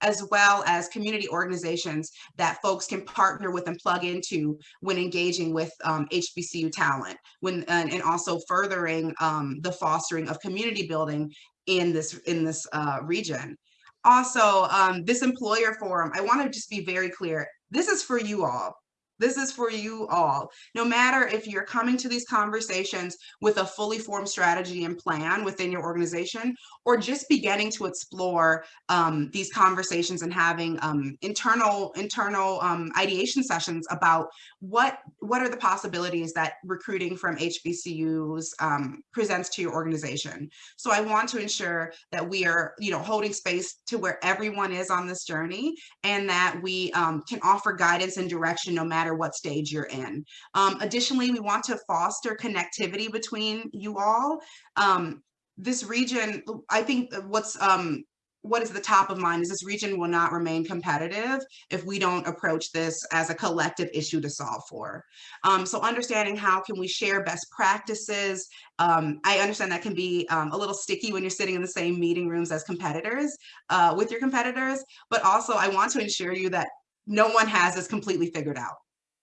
as well as community organizations that folks can partner with and plug into when engaging with um, HBCU talent, when and, and also furthering um, the fostering of community building in this in this uh, region. Also, um, this employer forum, I want to just be very clear. This is for you all. This is for you all. No matter if you're coming to these conversations with a fully formed strategy and plan within your organization, or just beginning to explore um, these conversations and having um, internal internal um, ideation sessions about what what are the possibilities that recruiting from HBCUs um, presents to your organization. So I want to ensure that we are, you know, holding space to where everyone is on this journey, and that we um, can offer guidance and direction no matter matter what stage you're in. Um, additionally, we want to foster connectivity between you all. Um, this region, I think what's um, what is the top of mind is this region will not remain competitive if we don't approach this as a collective issue to solve for. Um, so understanding how can we share best practices. Um, I understand that can be um, a little sticky when you're sitting in the same meeting rooms as competitors uh, with your competitors, but also I want to ensure you that no one has this completely figured out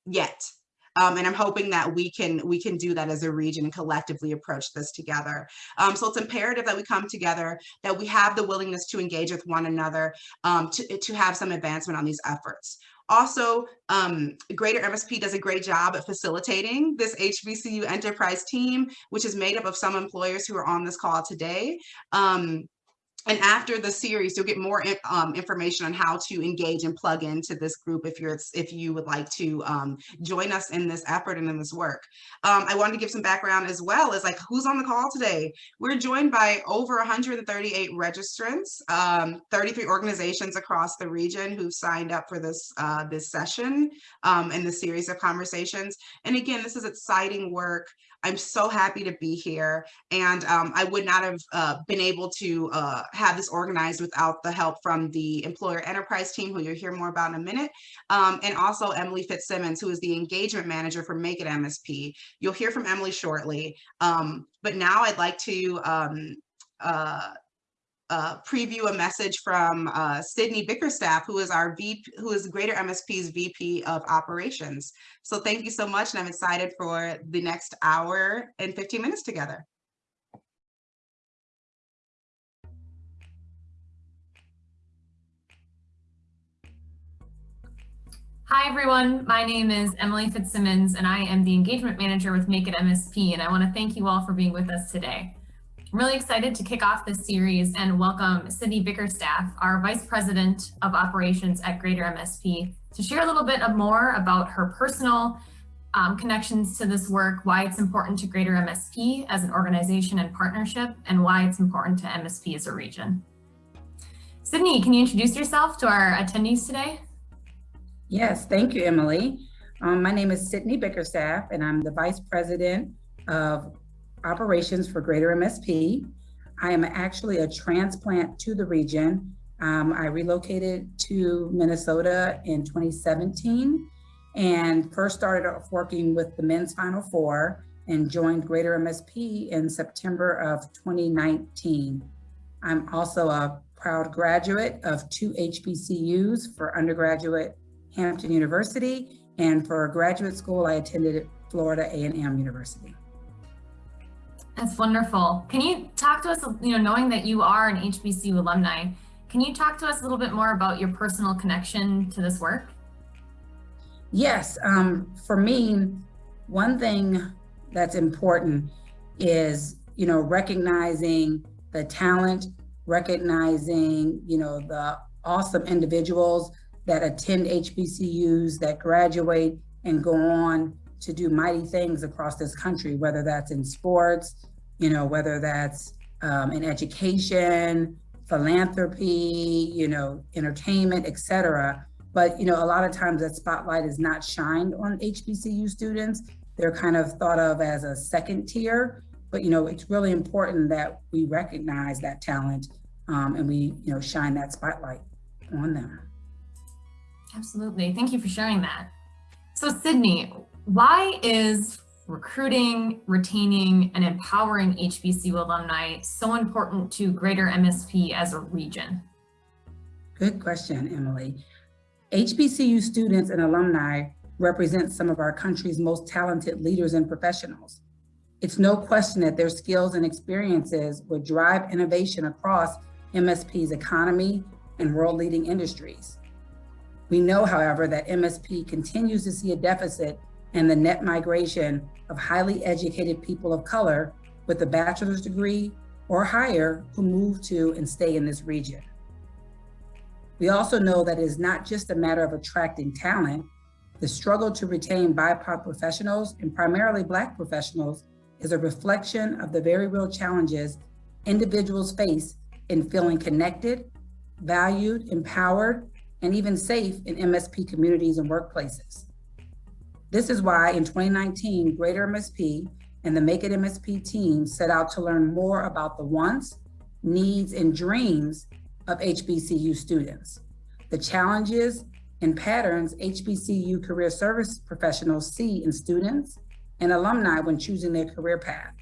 yet. Um, and I'm hoping that we can we can do that as a region and collectively approach this together. Um, so it's imperative that we come together, that we have the willingness to engage with one another, um, to, to have some advancement on these efforts. Also, um, Greater MSP does a great job at facilitating this HBCU enterprise team, which is made up of some employers who are on this call today. Um, and after the series, you'll get more um, information on how to engage and plug into this group if you're if you would like to um, join us in this effort and in this work. Um, I wanted to give some background as well as like who's on the call today. We're joined by over 138 registrants, um, 33 organizations across the region who've signed up for this uh, this session um, and the series of conversations. And again, this is exciting work. I'm so happy to be here. And um, I would not have uh, been able to uh, have this organized without the help from the employer enterprise team, who you'll hear more about in a minute, um, and also Emily Fitzsimmons, who is the engagement manager for Make It MSP. You'll hear from Emily shortly. Um, but now I'd like to um, uh, uh, preview a message from uh, Sydney Bickerstaff, who is our VP, who is Greater MSP's VP of Operations. So thank you so much, and I'm excited for the next hour and 15 minutes together. Hi, everyone. My name is Emily Fitzsimmons, and I am the Engagement Manager with Make It MSP, and I want to thank you all for being with us today. I'm really excited to kick off this series and welcome Sydney Bickerstaff, our Vice President of Operations at Greater MSP, to share a little bit of more about her personal um, connections to this work, why it's important to Greater MSP as an organization and partnership, and why it's important to MSP as a region. Sydney, can you introduce yourself to our attendees today? Yes, thank you, Emily. Um, my name is Sydney Bickerstaff, and I'm the Vice President of operations for Greater MSP. I am actually a transplant to the region. Um, I relocated to Minnesota in 2017 and first started off working with the men's Final Four and joined Greater MSP in September of 2019. I'm also a proud graduate of two HBCUs for undergraduate Hampton University and for graduate school I attended Florida A&M University. That's wonderful. Can you talk to us, you know, knowing that you are an HBCU alumni, can you talk to us a little bit more about your personal connection to this work? Yes, um, for me, one thing that's important is, you know, recognizing the talent, recognizing, you know, the awesome individuals that attend HBCUs, that graduate and go on to do mighty things across this country, whether that's in sports, you know, whether that's um, in education, philanthropy, you know, entertainment, etc. But, you know, a lot of times that spotlight is not shined on HBCU students. They're kind of thought of as a second tier, but, you know, it's really important that we recognize that talent um, and we, you know, shine that spotlight on them. Absolutely. Thank you for sharing that. So Sydney, why is recruiting, retaining, and empowering HBCU alumni so important to greater MSP as a region? Good question, Emily. HBCU students and alumni represent some of our country's most talented leaders and professionals. It's no question that their skills and experiences would drive innovation across MSP's economy and world-leading industries. We know, however, that MSP continues to see a deficit in the net migration of highly educated people of color with a bachelor's degree or higher who move to and stay in this region. We also know that it is not just a matter of attracting talent. The struggle to retain BIPOC professionals and primarily Black professionals is a reflection of the very real challenges individuals face in feeling connected, valued, empowered, and even safe in MSP communities and workplaces. This is why in 2019, Greater MSP and the Make It MSP team set out to learn more about the wants, needs, and dreams of HBCU students, the challenges and patterns HBCU career service professionals see in students and alumni when choosing their career path,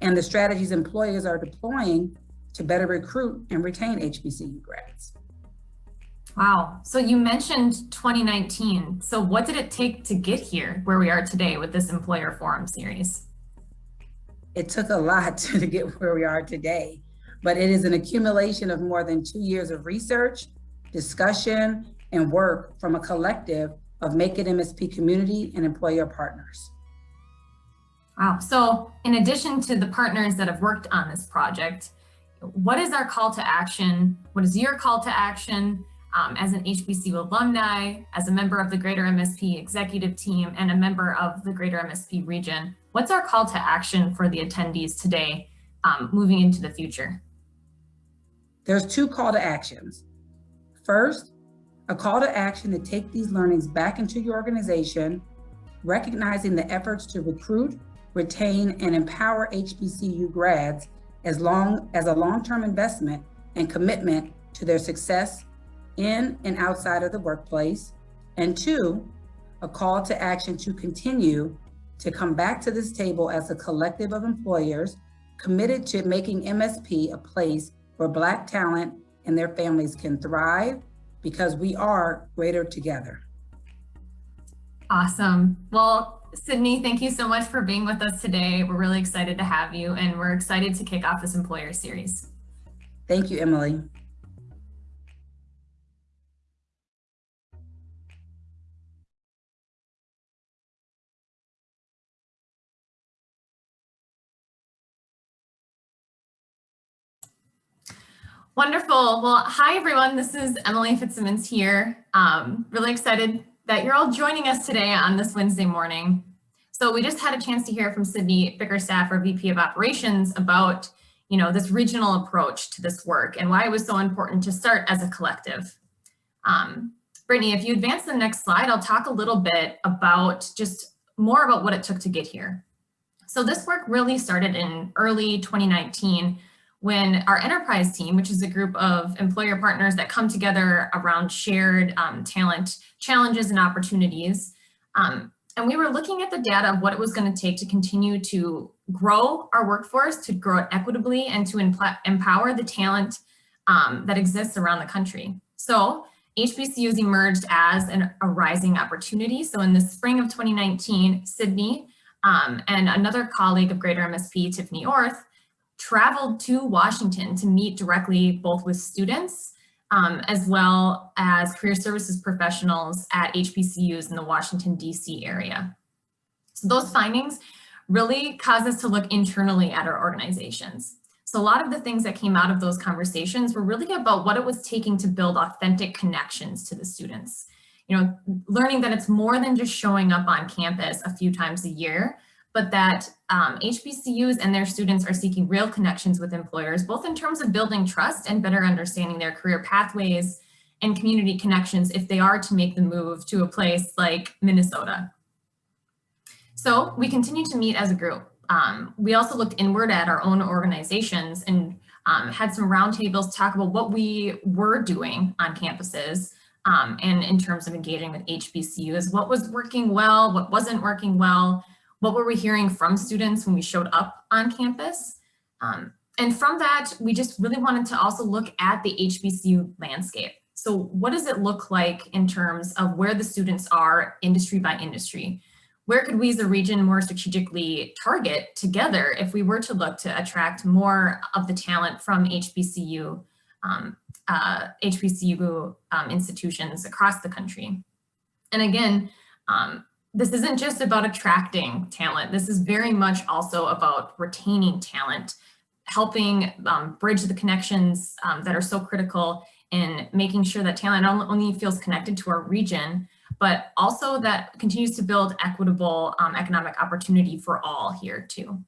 and the strategies employers are deploying to better recruit and retain HBCU grads. Wow. So you mentioned 2019. So what did it take to get here where we are today with this employer forum series? It took a lot to get where we are today, but it is an accumulation of more than two years of research, discussion, and work from a collective of Make It MSP community and employer partners. Wow. So in addition to the partners that have worked on this project, what is our call to action? What is your call to action um, as an HBCU alumni, as a member of the Greater MSP executive team, and a member of the Greater MSP region? What's our call to action for the attendees today um, moving into the future? There's two call to actions. First, a call to action to take these learnings back into your organization, recognizing the efforts to recruit, retain, and empower HBCU grads as long as a long-term investment and commitment to their success in and outside of the workplace. And two, a call to action to continue to come back to this table as a collective of employers committed to making MSP a place where Black talent and their families can thrive because we are greater together. Awesome. Well, Sydney, thank you so much for being with us today. We're really excited to have you and we're excited to kick off this employer series. Thank you, Emily. Wonderful. Well, hi, everyone. This is Emily Fitzsimmons here. Um, really excited that you're all joining us today on this Wednesday morning. So we just had a chance to hear from Sydney Bickerstaff, our VP of Operations, about you know, this regional approach to this work and why it was so important to start as a collective. Um, Brittany, if you advance the next slide, I'll talk a little bit about just more about what it took to get here. So this work really started in early 2019 when our enterprise team, which is a group of employer partners that come together around shared um, talent challenges and opportunities. Um, and we were looking at the data of what it was going to take to continue to grow our workforce, to grow it equitably, and to empower the talent um, that exists around the country. So HBCUs emerged as an, a rising opportunity. So in the spring of 2019, Sydney um, and another colleague of Greater MSP, Tiffany Orth, traveled to Washington to meet directly both with students um, as well as career services professionals at HBCUs in the Washington, DC area. So those findings really caused us to look internally at our organizations. So a lot of the things that came out of those conversations were really about what it was taking to build authentic connections to the students. You know, learning that it's more than just showing up on campus a few times a year, but that um, HBCUs and their students are seeking real connections with employers, both in terms of building trust and better understanding their career pathways and community connections if they are to make the move to a place like Minnesota. So we continue to meet as a group. Um, we also looked inward at our own organizations and um, had some roundtables to talk about what we were doing on campuses um, and in terms of engaging with HBCUs, what was working well, what wasn't working well, what were we hearing from students when we showed up on campus? Um, and from that, we just really wanted to also look at the HBCU landscape. So what does it look like in terms of where the students are industry by industry? Where could we as a region more strategically target together if we were to look to attract more of the talent from HBCU, um, uh, HBCU um, institutions across the country? And again, um, this isn't just about attracting talent. This is very much also about retaining talent, helping um, bridge the connections um, that are so critical in making sure that talent not only feels connected to our region, but also that continues to build equitable um, economic opportunity for all here too.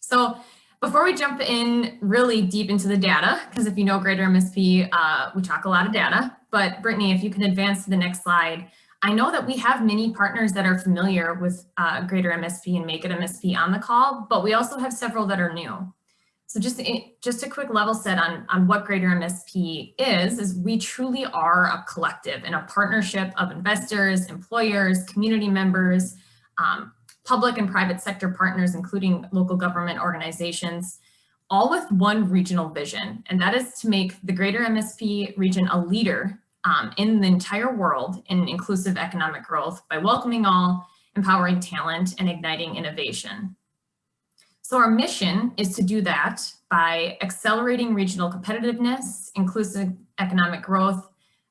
So before we jump in really deep into the data, because if you know Greater MSP, uh, we talk a lot of data, but Brittany, if you can advance to the next slide, I know that we have many partners that are familiar with uh, Greater MSP and Make It MSP on the call, but we also have several that are new. So just, just a quick level set on, on what Greater MSP is, is we truly are a collective and a partnership of investors, employers, community members, um, public and private sector partners, including local government organizations, all with one regional vision, and that is to make the Greater MSP region a leader um, in the entire world in inclusive economic growth by welcoming all, empowering talent, and igniting innovation. So our mission is to do that by accelerating regional competitiveness, inclusive economic growth,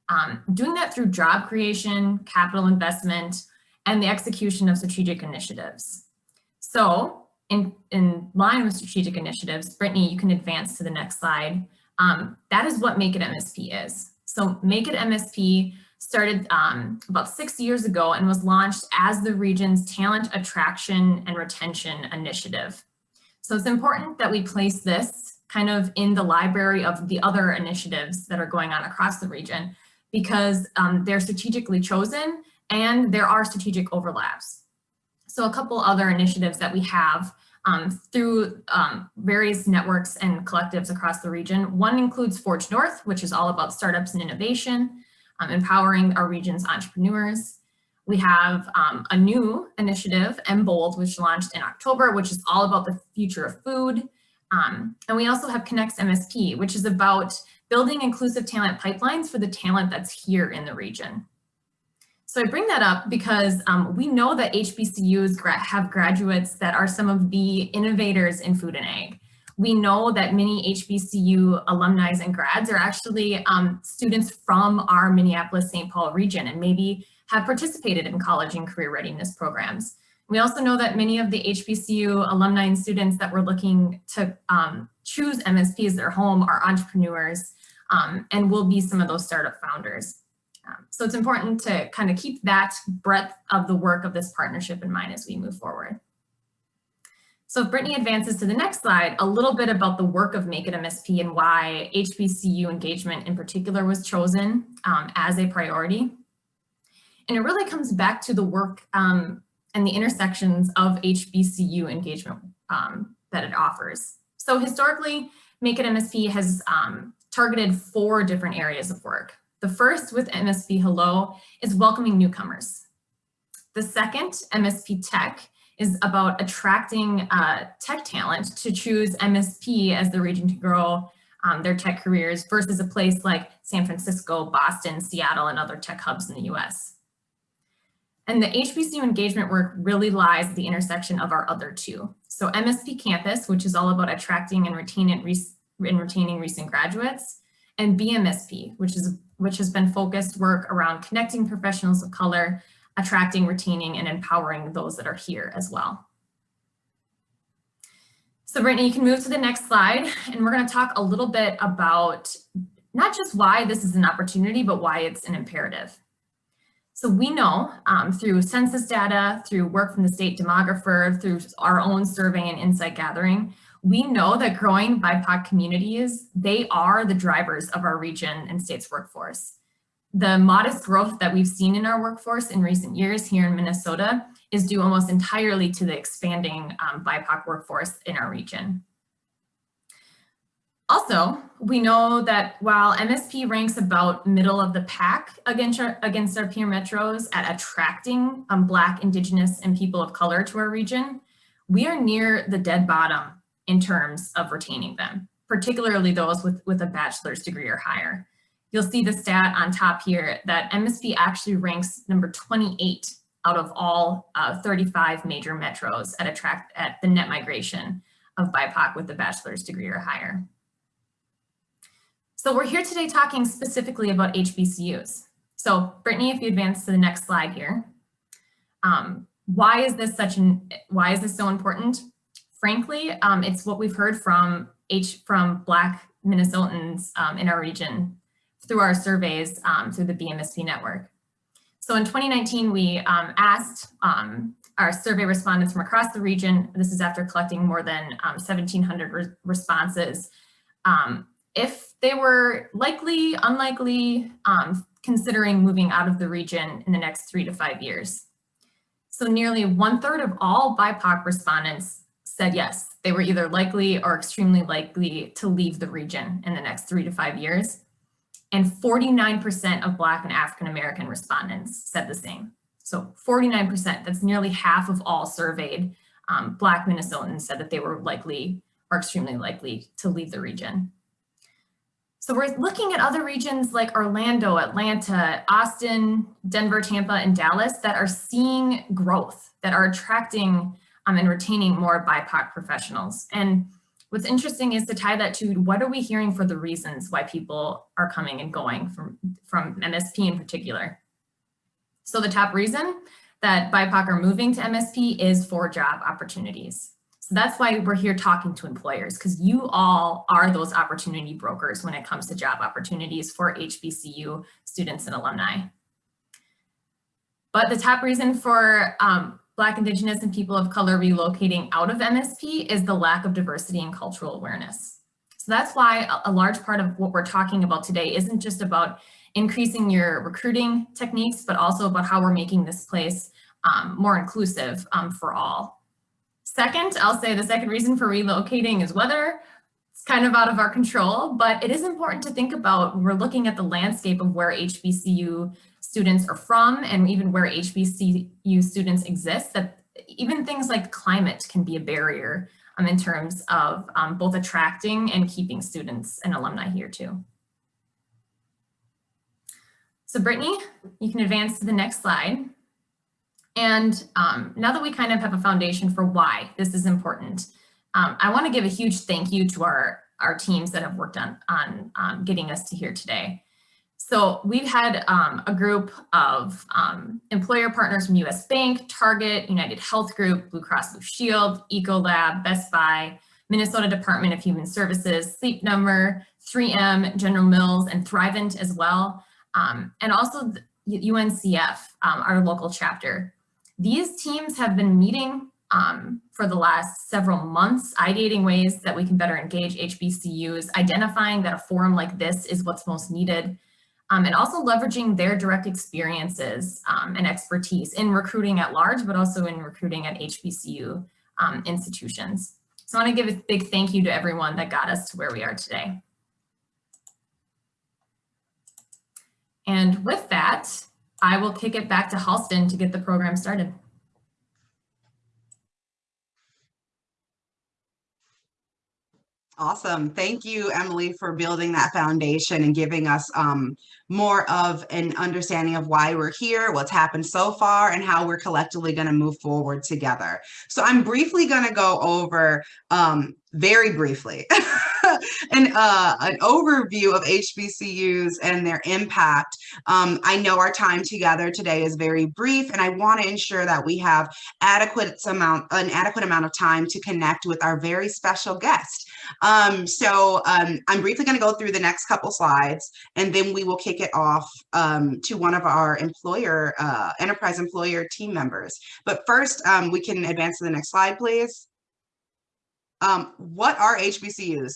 um, doing that through job creation, capital investment, and the execution of strategic initiatives. So in, in line with strategic initiatives, Brittany, you can advance to the next slide. Um, that is what Make It MSP is. So Make It MSP started um, about six years ago and was launched as the region's talent attraction and retention initiative. So it's important that we place this kind of in the library of the other initiatives that are going on across the region because um, they're strategically chosen and there are strategic overlaps. So a couple other initiatives that we have um, through um, various networks and collectives across the region. One includes Forge North, which is all about startups and innovation, um, empowering our region's entrepreneurs. We have um, a new initiative, MBold, which launched in October, which is all about the future of food. Um, and we also have Connects MSP, which is about building inclusive talent pipelines for the talent that's here in the region. So I bring that up because um, we know that HBCUs gra have graduates that are some of the innovators in food and ag. We know that many HBCU alumni and grads are actually um, students from our Minneapolis-St. Paul region and maybe have participated in college and career readiness programs. We also know that many of the HBCU alumni and students that were looking to um, choose MSP as their home are entrepreneurs um, and will be some of those startup founders. Um, so it's important to kind of keep that breadth of the work of this partnership in mind as we move forward. So if Brittany advances to the next slide, a little bit about the work of Make It MSP and why HBCU engagement in particular was chosen um, as a priority. And it really comes back to the work um, and the intersections of HBCU engagement um, that it offers. So historically, Make It MSP has um, targeted four different areas of work. The first with MSP Hello is welcoming newcomers. The second, MSP Tech, is about attracting uh, tech talent to choose MSP as the region to grow um, their tech careers versus a place like San Francisco, Boston, Seattle, and other tech hubs in the US. And the HBCU engagement work really lies at the intersection of our other two. So MSP Campus, which is all about attracting and retaining, and retaining recent graduates, and BMSP, which is which has been focused work around connecting professionals of color, attracting, retaining, and empowering those that are here as well. So Brittany, you can move to the next slide, and we're gonna talk a little bit about not just why this is an opportunity, but why it's an imperative. So we know um, through census data, through work from the state demographer, through our own survey and insight gathering, we know that growing BIPOC communities, they are the drivers of our region and state's workforce. The modest growth that we've seen in our workforce in recent years here in Minnesota is due almost entirely to the expanding um, BIPOC workforce in our region. Also, we know that while MSP ranks about middle of the pack against our, against our peer metros at attracting um, Black, Indigenous, and people of color to our region, we are near the dead bottom in terms of retaining them, particularly those with, with a bachelor's degree or higher. you'll see the stat on top here that MSP actually ranks number 28 out of all uh, 35 major metros at attract at the net migration of BIPOC with a bachelor's degree or higher. So we're here today talking specifically about HBCUs. So Brittany, if you advance to the next slide here. Um, why is this such an, why is this so important? Frankly, um, it's what we've heard from H from Black Minnesotans um, in our region through our surveys um, through the BMSP network. So in 2019, we um, asked um, our survey respondents from across the region, this is after collecting more than 1,700 um, re responses, if they were likely, unlikely, considering moving out of the region in the next three to five years. So nearly one third of all BIPOC respondents said yes, they were either likely or extremely likely to leave the region in the next three to five years and 49% of Black and African American respondents said the same. So 49%, that's nearly half of all surveyed um, Black Minnesotans said that they were likely or extremely likely to leave the region. So we're looking at other regions like Orlando, Atlanta, Austin, Denver, Tampa, and Dallas that are seeing growth, that are attracting um, and retaining more BIPOC professionals. And What's interesting is to tie that to what are we hearing for the reasons why people are coming and going from, from MSP in particular. So the top reason that BIPOC are moving to MSP is for job opportunities. So that's why we're here talking to employers because you all are those opportunity brokers when it comes to job opportunities for HBCU students and alumni. But the top reason for um, Black, Indigenous, and people of color relocating out of MSP is the lack of diversity and cultural awareness. So that's why a large part of what we're talking about today isn't just about increasing your recruiting techniques, but also about how we're making this place um, more inclusive um, for all. Second, I'll say the second reason for relocating is weather. It's kind of out of our control, but it is important to think about we're looking at the landscape of where HBCU students are from and even where HBCU students exist, that even things like climate can be a barrier um, in terms of um, both attracting and keeping students and alumni here too. So Brittany, you can advance to the next slide. And um, now that we kind of have a foundation for why this is important, um, I want to give a huge thank you to our, our teams that have worked on, on um, getting us to here today. So we've had um, a group of um, employer partners from US Bank, Target, United Health Group, Blue Cross Blue Shield, Ecolab, Best Buy, Minnesota Department of Human Services, Sleep Number, 3M, General Mills, and Thrivent as well, um, and also UNCF, um, our local chapter. These teams have been meeting um, for the last several months, ideating ways that we can better engage HBCUs, identifying that a forum like this is what's most needed, um, and also leveraging their direct experiences um, and expertise in recruiting at large, but also in recruiting at HBCU um, institutions. So I want to give a big thank you to everyone that got us to where we are today. And with that, I will kick it back to Halston to get the program started. Awesome. Thank you, Emily, for building that foundation and giving us um, more of an understanding of why we're here, what's happened so far, and how we're collectively going to move forward together. So I'm briefly going to go over, um, very briefly, an, uh, an overview of HBCUs and their impact. Um, I know our time together today is very brief, and I want to ensure that we have adequate amount, an adequate amount of time to connect with our very special guest. Um, so um, I'm briefly going to go through the next couple slides, and then we will kick it off um, to one of our employer, uh, enterprise employer team members. But first, um, we can advance to the next slide, please. Um, what are HBCUs?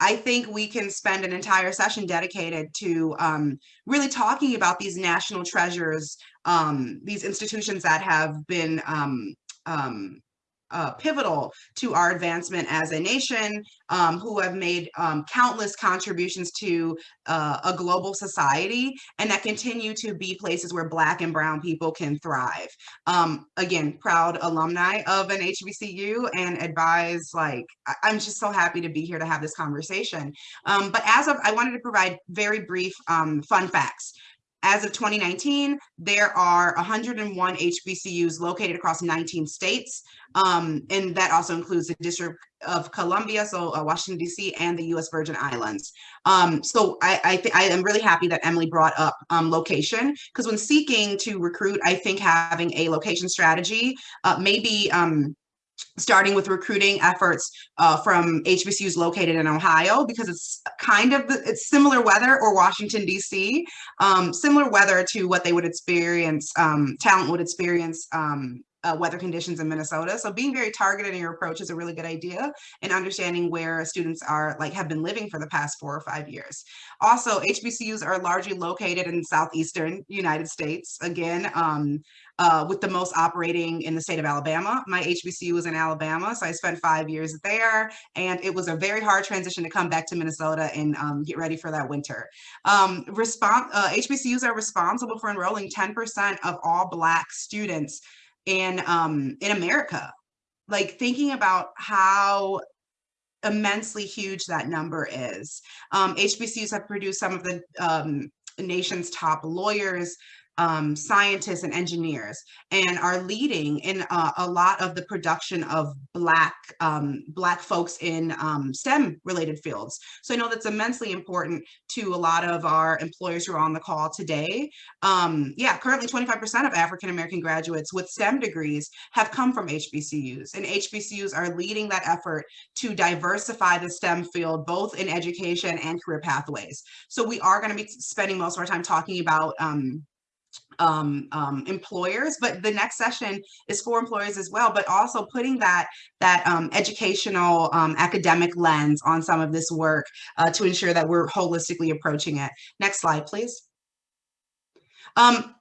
I think we can spend an entire session dedicated to um, really talking about these national treasures, um, these institutions that have been um, um, uh, pivotal to our advancement as a nation, um, who have made um, countless contributions to uh, a global society, and that continue to be places where Black and Brown people can thrive. Um, again, proud alumni of an HBCU and advise, like, I- I'm just so happy to be here to have this conversation. Um, but as of, I wanted to provide very brief um, fun facts. As of 2019, there are 101 HBCUs located across 19 states. Um, and that also includes the District of Columbia, so uh, Washington DC and the US Virgin Islands. Um, so I, I, I am really happy that Emily brought up um, location because when seeking to recruit, I think having a location strategy, uh, maybe um, starting with recruiting efforts uh, from HBCUs located in Ohio because it's kind of it's similar weather or Washington DC, um, similar weather to what they would experience, um, talent would experience um, uh, weather conditions in Minnesota. So being very targeted in your approach is a really good idea and understanding where students are like have been living for the past four or five years. Also, HBCUs are largely located in southeastern United States. Again, um, uh, with the most operating in the state of Alabama. My HBCU was in Alabama, so I spent five years there, and it was a very hard transition to come back to Minnesota and um, get ready for that winter. Um, uh, HBCUs are responsible for enrolling 10% of all Black students in um, in America. Like thinking about how immensely huge that number is. Um, HBCUs have produced some of the um, nation's top lawyers, um, scientists and engineers and are leading in uh, a lot of the production of black um, black folks in um, STEM related fields. So I know that's immensely important to a lot of our employers who are on the call today. Um, yeah, currently 25% of African American graduates with STEM degrees have come from HBCUs and HBCUs are leading that effort to diversify the STEM field both in education and career pathways. So we are going to be spending most of our time talking about um, um, employers, but the next session is for employers as well, but also putting that that um, educational um, academic lens on some of this work uh, to ensure that we're holistically approaching it. Next slide, please. Um,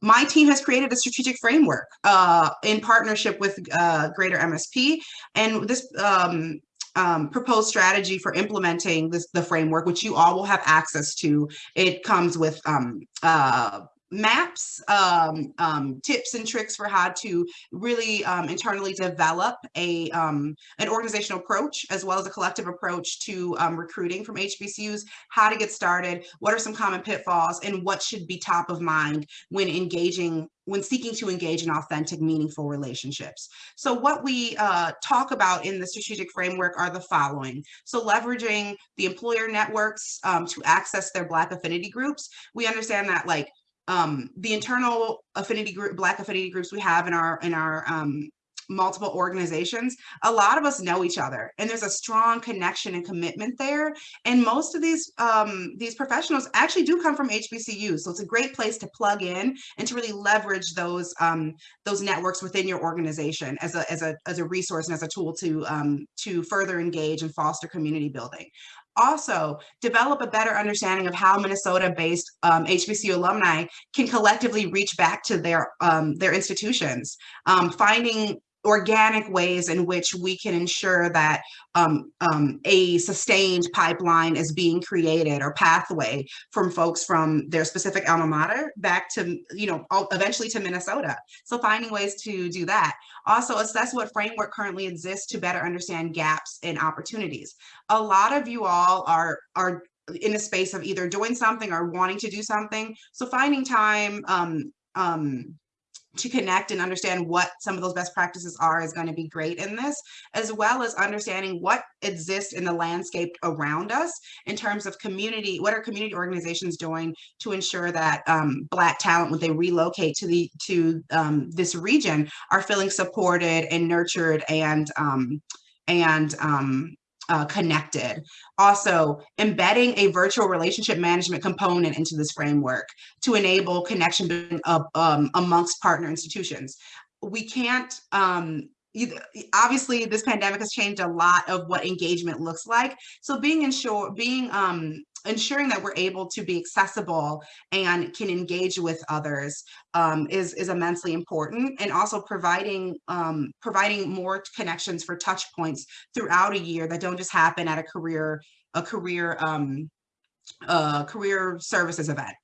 my team has created a strategic framework uh, in partnership with uh, Greater MSP, and this um, um, proposed strategy for implementing this the framework, which you all will have access to. It comes with um, uh, maps, um, um, tips and tricks for how to really um, internally develop a um, an organizational approach as well as a collective approach to um, recruiting from HBCUs, how to get started, what are some common pitfalls, and what should be top of mind when engaging when seeking to engage in authentic, meaningful relationships. So what we uh, talk about in the strategic framework are the following. So leveraging the employer networks um, to access their Black affinity groups. We understand that like um, the internal affinity group, Black affinity groups we have in our in our um, multiple organizations, a lot of us know each other, and there's a strong connection and commitment there. And most of these um, these professionals actually do come from HBCUs, so it's a great place to plug in and to really leverage those um, those networks within your organization as a as a as a resource and as a tool to um, to further engage and foster community building also develop a better understanding of how Minnesota-based um, HBCU alumni can collectively reach back to their um, their institutions, um, finding organic ways in which we can ensure that um, um, a sustained pipeline is being created or pathway from folks from their specific alma mater back to, you know, eventually to Minnesota. So finding ways to do that. Also assess what framework currently exists to better understand gaps and opportunities. A lot of you all are, are in a space of either doing something or wanting to do something. So finding time um, um, to connect and understand what some of those best practices are is going to be great in this, as well as understanding what exists in the landscape around us in terms of community, what are community organizations doing to ensure that um, Black talent, when they relocate to the to um, this region, are feeling supported and nurtured and um, and um, uh, connected. Also, embedding a virtual relationship management component into this framework to enable connection of, um, amongst partner institutions. We can't, um, either, obviously this pandemic has changed a lot of what engagement looks like. So being ensure, being um, ensuring that we're able to be accessible and can engage with others um, is, is immensely important and also providing um, providing more connections for touch points throughout a year that don't just happen at a career a career um, career services event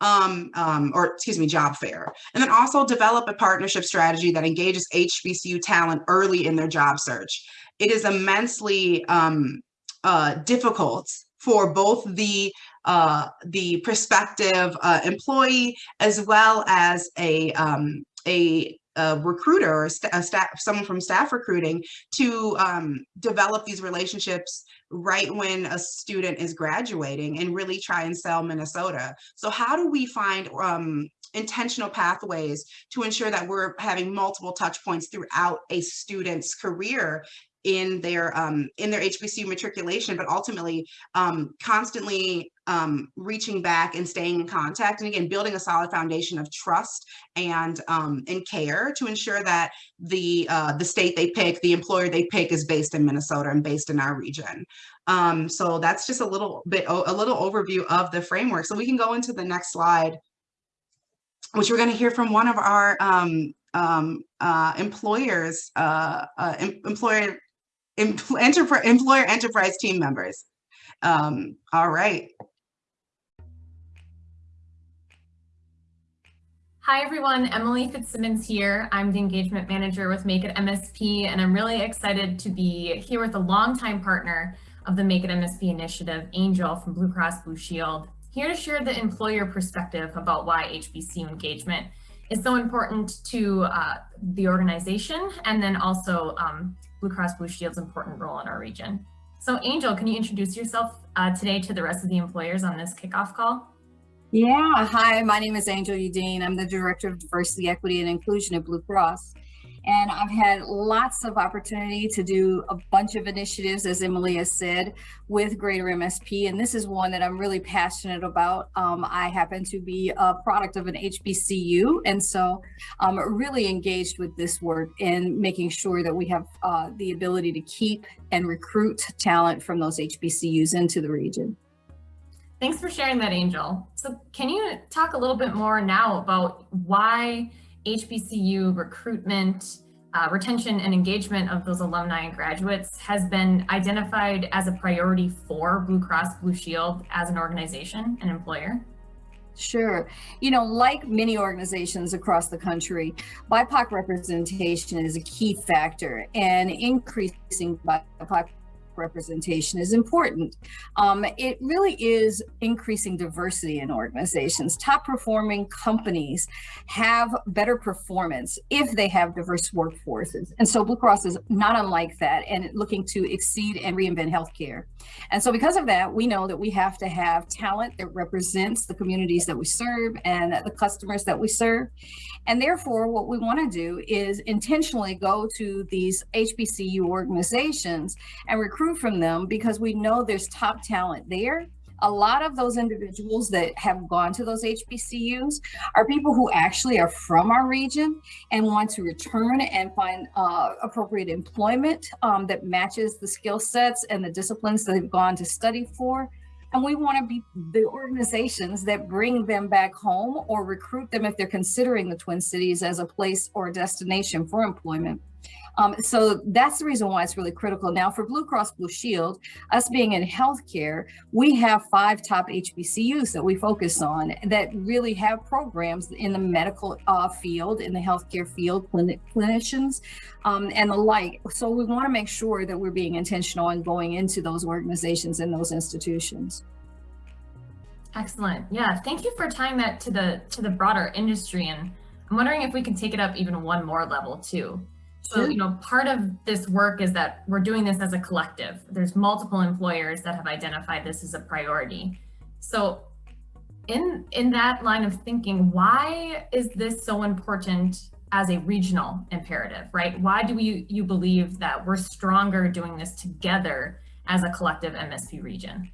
um, um, or excuse me, job fair. And then also develop a partnership strategy that engages HBCU talent early in their job search. It is immensely um, uh, difficult for both the uh, the prospective uh, employee as well as a um, a, a, recruiter or a staff, someone from staff recruiting to um, develop these relationships right when a student is graduating and really try and sell Minnesota. So how do we find um, intentional pathways to ensure that we're having multiple touch points throughout a student's career in their um, in their HBCU matriculation, but ultimately um, constantly um, reaching back and staying in contact, and again building a solid foundation of trust and um, and care to ensure that the uh, the state they pick, the employer they pick, is based in Minnesota and based in our region. Um, so that's just a little bit a little overview of the framework. So we can go into the next slide, which we're going to hear from one of our um, um, uh, employers, uh, uh, employer Employer enterprise team members. Um, all right. Hi everyone, Emily Fitzsimmons here. I'm the engagement manager with Make It MSP, and I'm really excited to be here with a longtime partner of the Make It MSP initiative, Angel from Blue Cross Blue Shield, here to share the employer perspective about why HBCU engagement is so important to uh, the organization and then also um, Blue Cross Blue Shield's important role in our region. So Angel, can you introduce yourself uh, today to the rest of the employers on this kickoff call? Yeah, hi, my name is Angel Udine. I'm the Director of Diversity, Equity, and Inclusion at Blue Cross. And I've had lots of opportunity to do a bunch of initiatives, as Emily has said, with Greater MSP. And this is one that I'm really passionate about. Um, I happen to be a product of an HBCU. And so I'm really engaged with this work and making sure that we have uh, the ability to keep and recruit talent from those HBCUs into the region. Thanks for sharing that, Angel. So can you talk a little bit more now about why HBCU recruitment, uh, retention and engagement of those alumni and graduates has been identified as a priority for Blue Cross Blue Shield as an organization and employer? Sure. You know, like many organizations across the country, BIPOC representation is a key factor and increasing BIPOC representation is important. Um, it really is increasing diversity in organizations. Top performing companies have better performance if they have diverse workforces. And so Blue Cross is not unlike that and looking to exceed and reinvent healthcare. And so because of that, we know that we have to have talent that represents the communities that we serve and the customers that we serve. And therefore, what we want to do is intentionally go to these HBCU organizations and recruit from them because we know there's top talent there. A lot of those individuals that have gone to those HBCUs are people who actually are from our region and want to return and find uh, appropriate employment um, that matches the skill sets and the disciplines that they've gone to study for. And we want to be the organizations that bring them back home or recruit them if they're considering the Twin Cities as a place or a destination for employment. Um, so that's the reason why it's really critical. Now for Blue Cross Blue Shield, us being in healthcare, we have five top HBCUs that we focus on that really have programs in the medical uh, field, in the healthcare field, clinic clinicians, um, and the like. So we want to make sure that we're being intentional and going into those organizations and those institutions. Excellent. Yeah, thank you for tying that to the to the broader industry. And I'm wondering if we can take it up even one more level too. So, you know, part of this work is that we're doing this as a collective. There's multiple employers that have identified this as a priority. So in, in that line of thinking, why is this so important as a regional imperative, right? Why do we, you believe that we're stronger doing this together as a collective MSP region?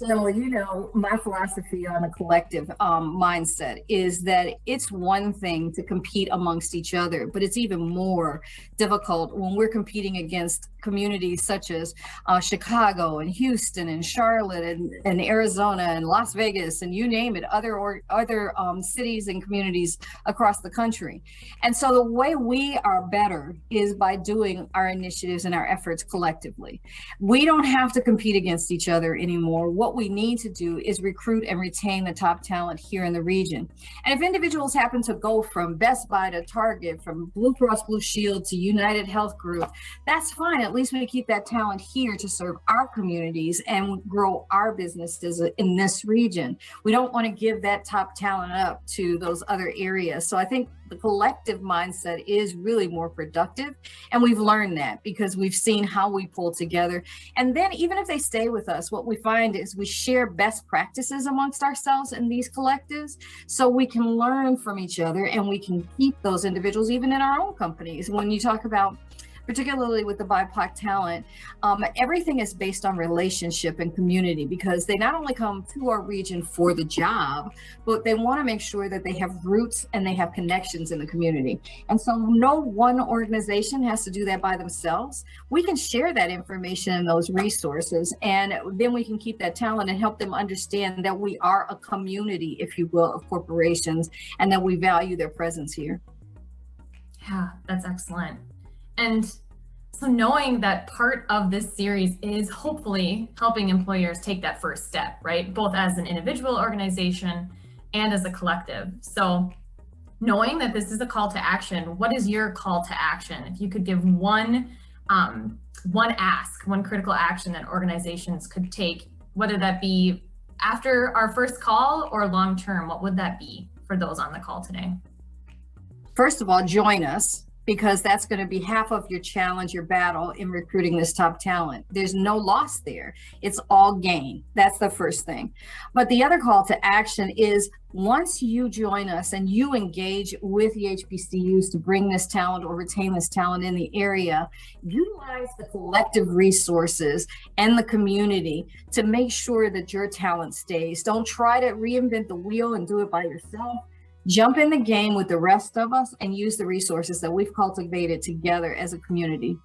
So, you know, my philosophy on a collective um, mindset is that it's one thing to compete amongst each other, but it's even more difficult when we're competing against communities such as uh, Chicago and Houston and Charlotte and, and Arizona and Las Vegas and you name it, other or other um, cities and communities across the country. And so the way we are better is by doing our initiatives and our efforts collectively. We don't have to compete against each other anymore. What we need to do is recruit and retain the top talent here in the region. And if individuals happen to go from Best Buy to Target, from Blue Cross Blue Shield to United Health Group, that's fine. At least we keep that talent here to serve our communities and grow our businesses in this region. We don't want to give that top talent up to those other areas. So I think the collective mindset is really more productive. And we've learned that because we've seen how we pull together. And then even if they stay with us, what we find is we share best practices amongst ourselves in these collectives so we can learn from each other and we can keep those individuals even in our own companies. When you talk about particularly with the BIPOC talent, um, everything is based on relationship and community because they not only come to our region for the job, but they want to make sure that they have roots and they have connections in the community. And so no one organization has to do that by themselves. We can share that information and those resources, and then we can keep that talent and help them understand that we are a community, if you will, of corporations and that we value their presence here. Yeah, that's excellent. And so knowing that part of this series is hopefully helping employers take that first step, right? Both as an individual organization and as a collective. So knowing that this is a call to action, what is your call to action? If you could give one, um, one ask, one critical action that organizations could take, whether that be after our first call or long term, what would that be for those on the call today? First of all, join us because that's going to be half of your challenge, your battle in recruiting this top talent. There's no loss there. It's all gain. That's the first thing. But the other call to action is once you join us and you engage with the HBCUs to bring this talent or retain this talent in the area, utilize the collective resources and the community to make sure that your talent stays. Don't try to reinvent the wheel and do it by yourself jump in the game with the rest of us and use the resources that we've cultivated together as a community.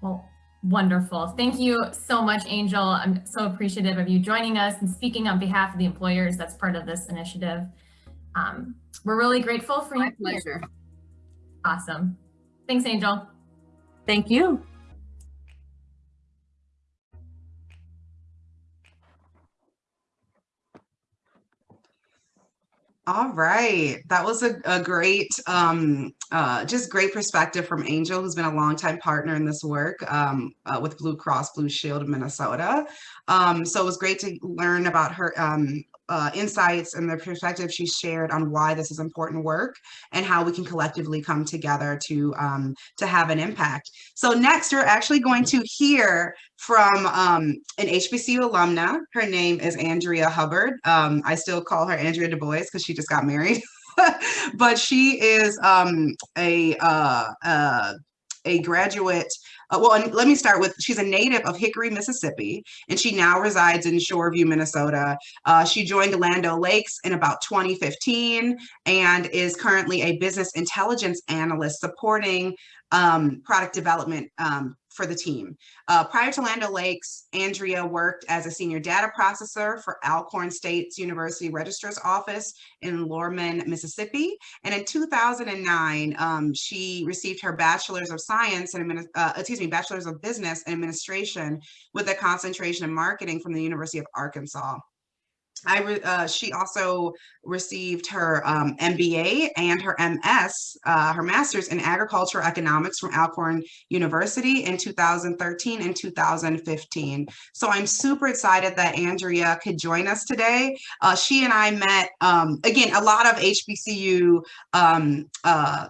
Well, wonderful. Thank you so much, Angel. I'm so appreciative of you joining us and speaking on behalf of the employers that's part of this initiative. Um, we're really grateful for My you. pleasure. Awesome. Thanks, Angel. Thank you. All right, that was a, a great, um, uh, just great perspective from Angel, who's been a longtime partner in this work um, uh, with Blue Cross Blue Shield of Minnesota. Um, so it was great to learn about her um, uh, insights and the perspective she shared on why this is important work and how we can collectively come together to um, to have an impact. So next, we're actually going to hear from um, an HBCU alumna. Her name is Andrea Hubbard. Um, I still call her Andrea Du Bois because she just got married. but she is um, a uh, uh, a graduate uh, well, let me start with she's a native of Hickory, Mississippi, and she now resides in Shoreview, Minnesota. Uh, she joined Land Lakes in about 2015 and is currently a business intelligence analyst supporting um, product development um, for the team. Uh, prior to Land O'Lakes, Andrea worked as a senior data processor for Alcorn State's University Registrar's Office in Lorman, Mississippi. And in 2009, um, she received her Bachelor's of Science and, uh, excuse me, Bachelor's of Business and Administration with a concentration in marketing from the University of Arkansas. I uh, she also received her um, MBA and her MS, uh, her master's in agricultural economics from Alcorn University in 2013 and 2015. So I'm super excited that Andrea could join us today. Uh, she and I met, um, again, a lot of HBCU um, uh,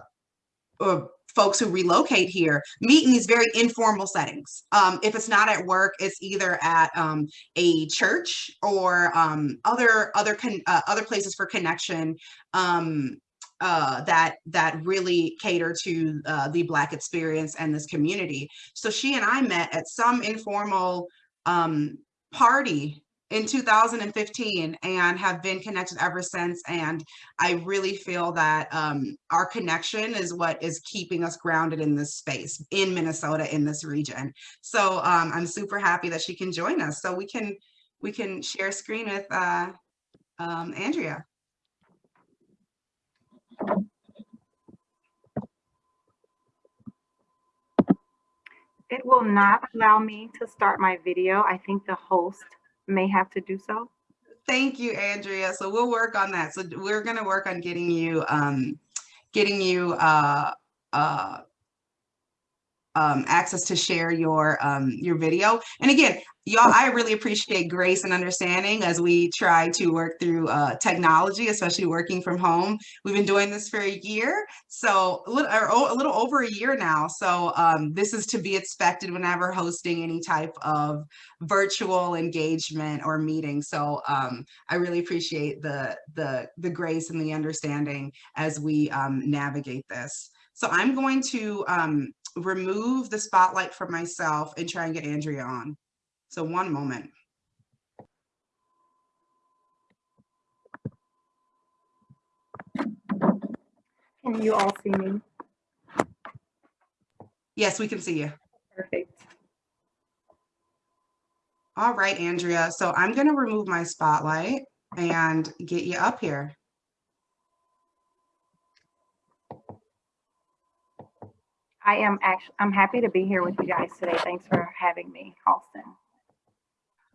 folks who relocate here meet in these very informal settings. Um, if it's not at work, it's either at um, a church or um, other other uh, other places for connection um, uh, that that really cater to uh, the Black experience and this community. So she and I met at some informal um, party in 2015 and have been connected ever since. And I really feel that um, our connection is what is keeping us grounded in this space in Minnesota in this region. So um, I'm super happy that she can join us. So we can we can share screen with uh, um, Andrea. It will not allow me to start my video. I think the host may have to do so. Thank you, Andrea. So we'll work on that. So we're going to work on getting you, um, getting you uh, uh, um, access to share your um, your video. And again, y'all, I really appreciate grace and understanding as we try to work through uh, technology, especially working from home. We've been doing this for a year, so a little, a little over a year now. So um, this is to be expected whenever hosting any type of virtual engagement or meeting. So um, I really appreciate the the the grace and the understanding as we um, navigate this. So I'm going to um, remove the spotlight from myself and try and get Andrea on. So one moment. Can you all see me? Yes, we can see you. Perfect. All right, Andrea. So I'm going to remove my spotlight and get you up here. I am actually, I'm happy to be here with you guys today. Thanks for having me, Halston.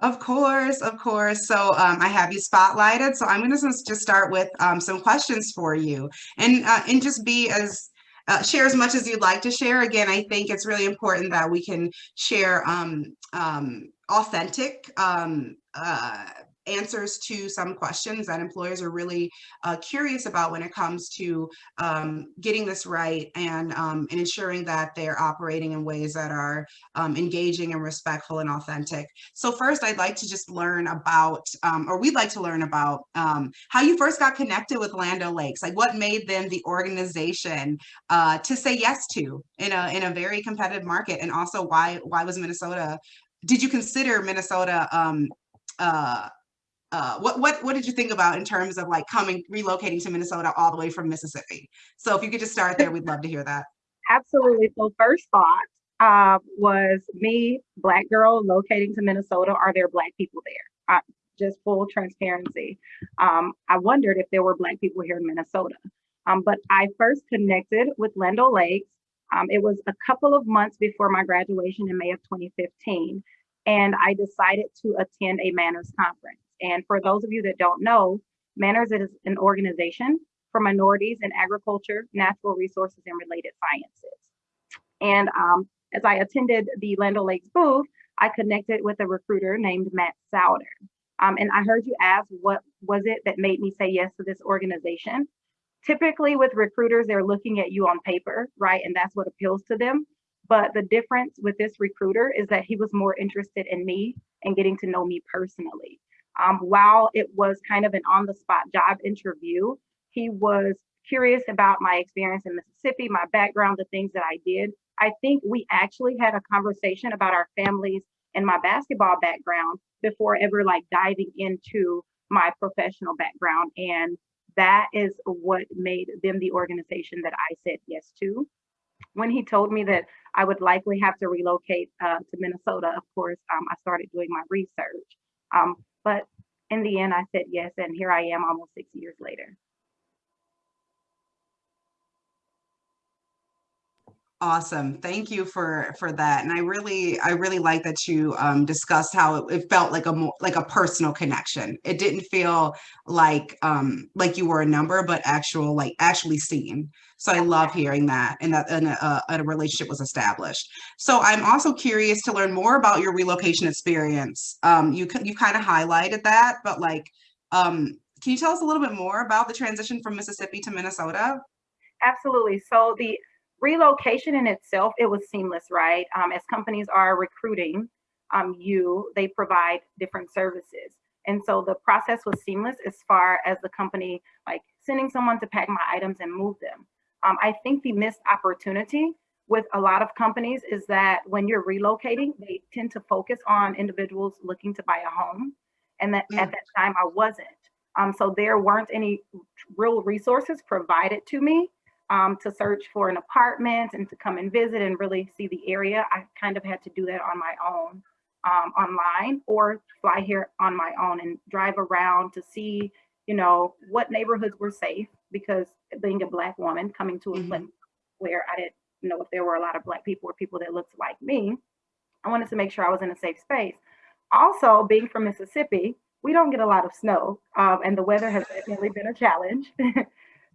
Of course, of course. So um, I have you spotlighted. So I'm going to just start with um, some questions for you, and uh, and just be as uh, share as much as you'd like to share. Again, I think it's really important that we can share um, um, authentic um, uh, answers to some questions that employers are really uh, curious about when it comes to um, getting this right and, um, and ensuring that they're operating in ways that are um, engaging and respectful and authentic. So first, I'd like to just learn about, um, or we'd like to learn about um, how you first got connected with Land O'Lakes. Like what made them the organization uh, to say yes to in a in a very competitive market, and also why why was Minnesota? Did you consider Minnesota? Um, uh, uh, what what what did you think about in terms of like coming relocating to Minnesota all the way from Mississippi? So if you could just start there, we'd love to hear that. Absolutely. So first thought uh, was me, black girl, locating to Minnesota. Are there black people there? Uh, just full transparency. Um, I wondered if there were black people here in Minnesota. Um, but I first connected with Land Lakes. Um, it was a couple of months before my graduation in May of 2015. And I decided to attend a MANRRS conference. And for those of you that don't know, MANRRS is an organization for minorities in agriculture, natural resources, and related sciences. And um, as I attended the Land O'Lakes booth, I connected with a recruiter named Matt Souder. Um, and I heard you ask, what was it that made me say yes to this organization? Typically with recruiters, they're looking at you on paper, right? And that's what appeals to them. But the difference with this recruiter is that he was more interested in me and getting to know me personally. Um, while it was kind of an on the spot job interview, he was curious about my experience in Mississippi, my background, the things that I did. I think we actually had a conversation about our families and my basketball background before ever like diving into my professional background. And that is what made them the organization that I said yes to. When he told me that I would likely have to relocate uh, to Minnesota, of course, um, I started doing my research. Um, but in the end, I said yes, and here I am almost six years later. Awesome. Thank you for for that. And I really I really like that you um, discussed how it, it felt like a more like a personal connection. It didn't feel like um, like you were a number, but actual like actually seen. So I love hearing that and that and a, a relationship was established. So I'm also curious to learn more about your relocation experience. Um, you you kind of highlighted that, but like, um, can you tell us a little bit more about the transition from Mississippi to Minnesota? Absolutely. So the relocation in itself, it was seamless, right? Um, as companies are recruiting um, you, they provide different services. And so the process was seamless as far as the company like sending someone to pack my items and move them. Um, I think the missed opportunity with a lot of companies is that when you're relocating, they tend to focus on individuals looking to buy a home. And that at Mm. that time I wasn't. Um, so there weren't any real resources provided to me um, to search for an apartment and to come and visit and really see the area. I kind of had to do that on my own um, online or fly here on my own and drive around to see, you know, what neighborhoods were safe because being a black woman coming to a Mhm. place where I didn't know if there were a lot of black people or people that looked like me, I wanted to make sure I was in a safe space. Also, being from Mississippi, we don't get a lot of snow, um, and the weather has definitely been a challenge.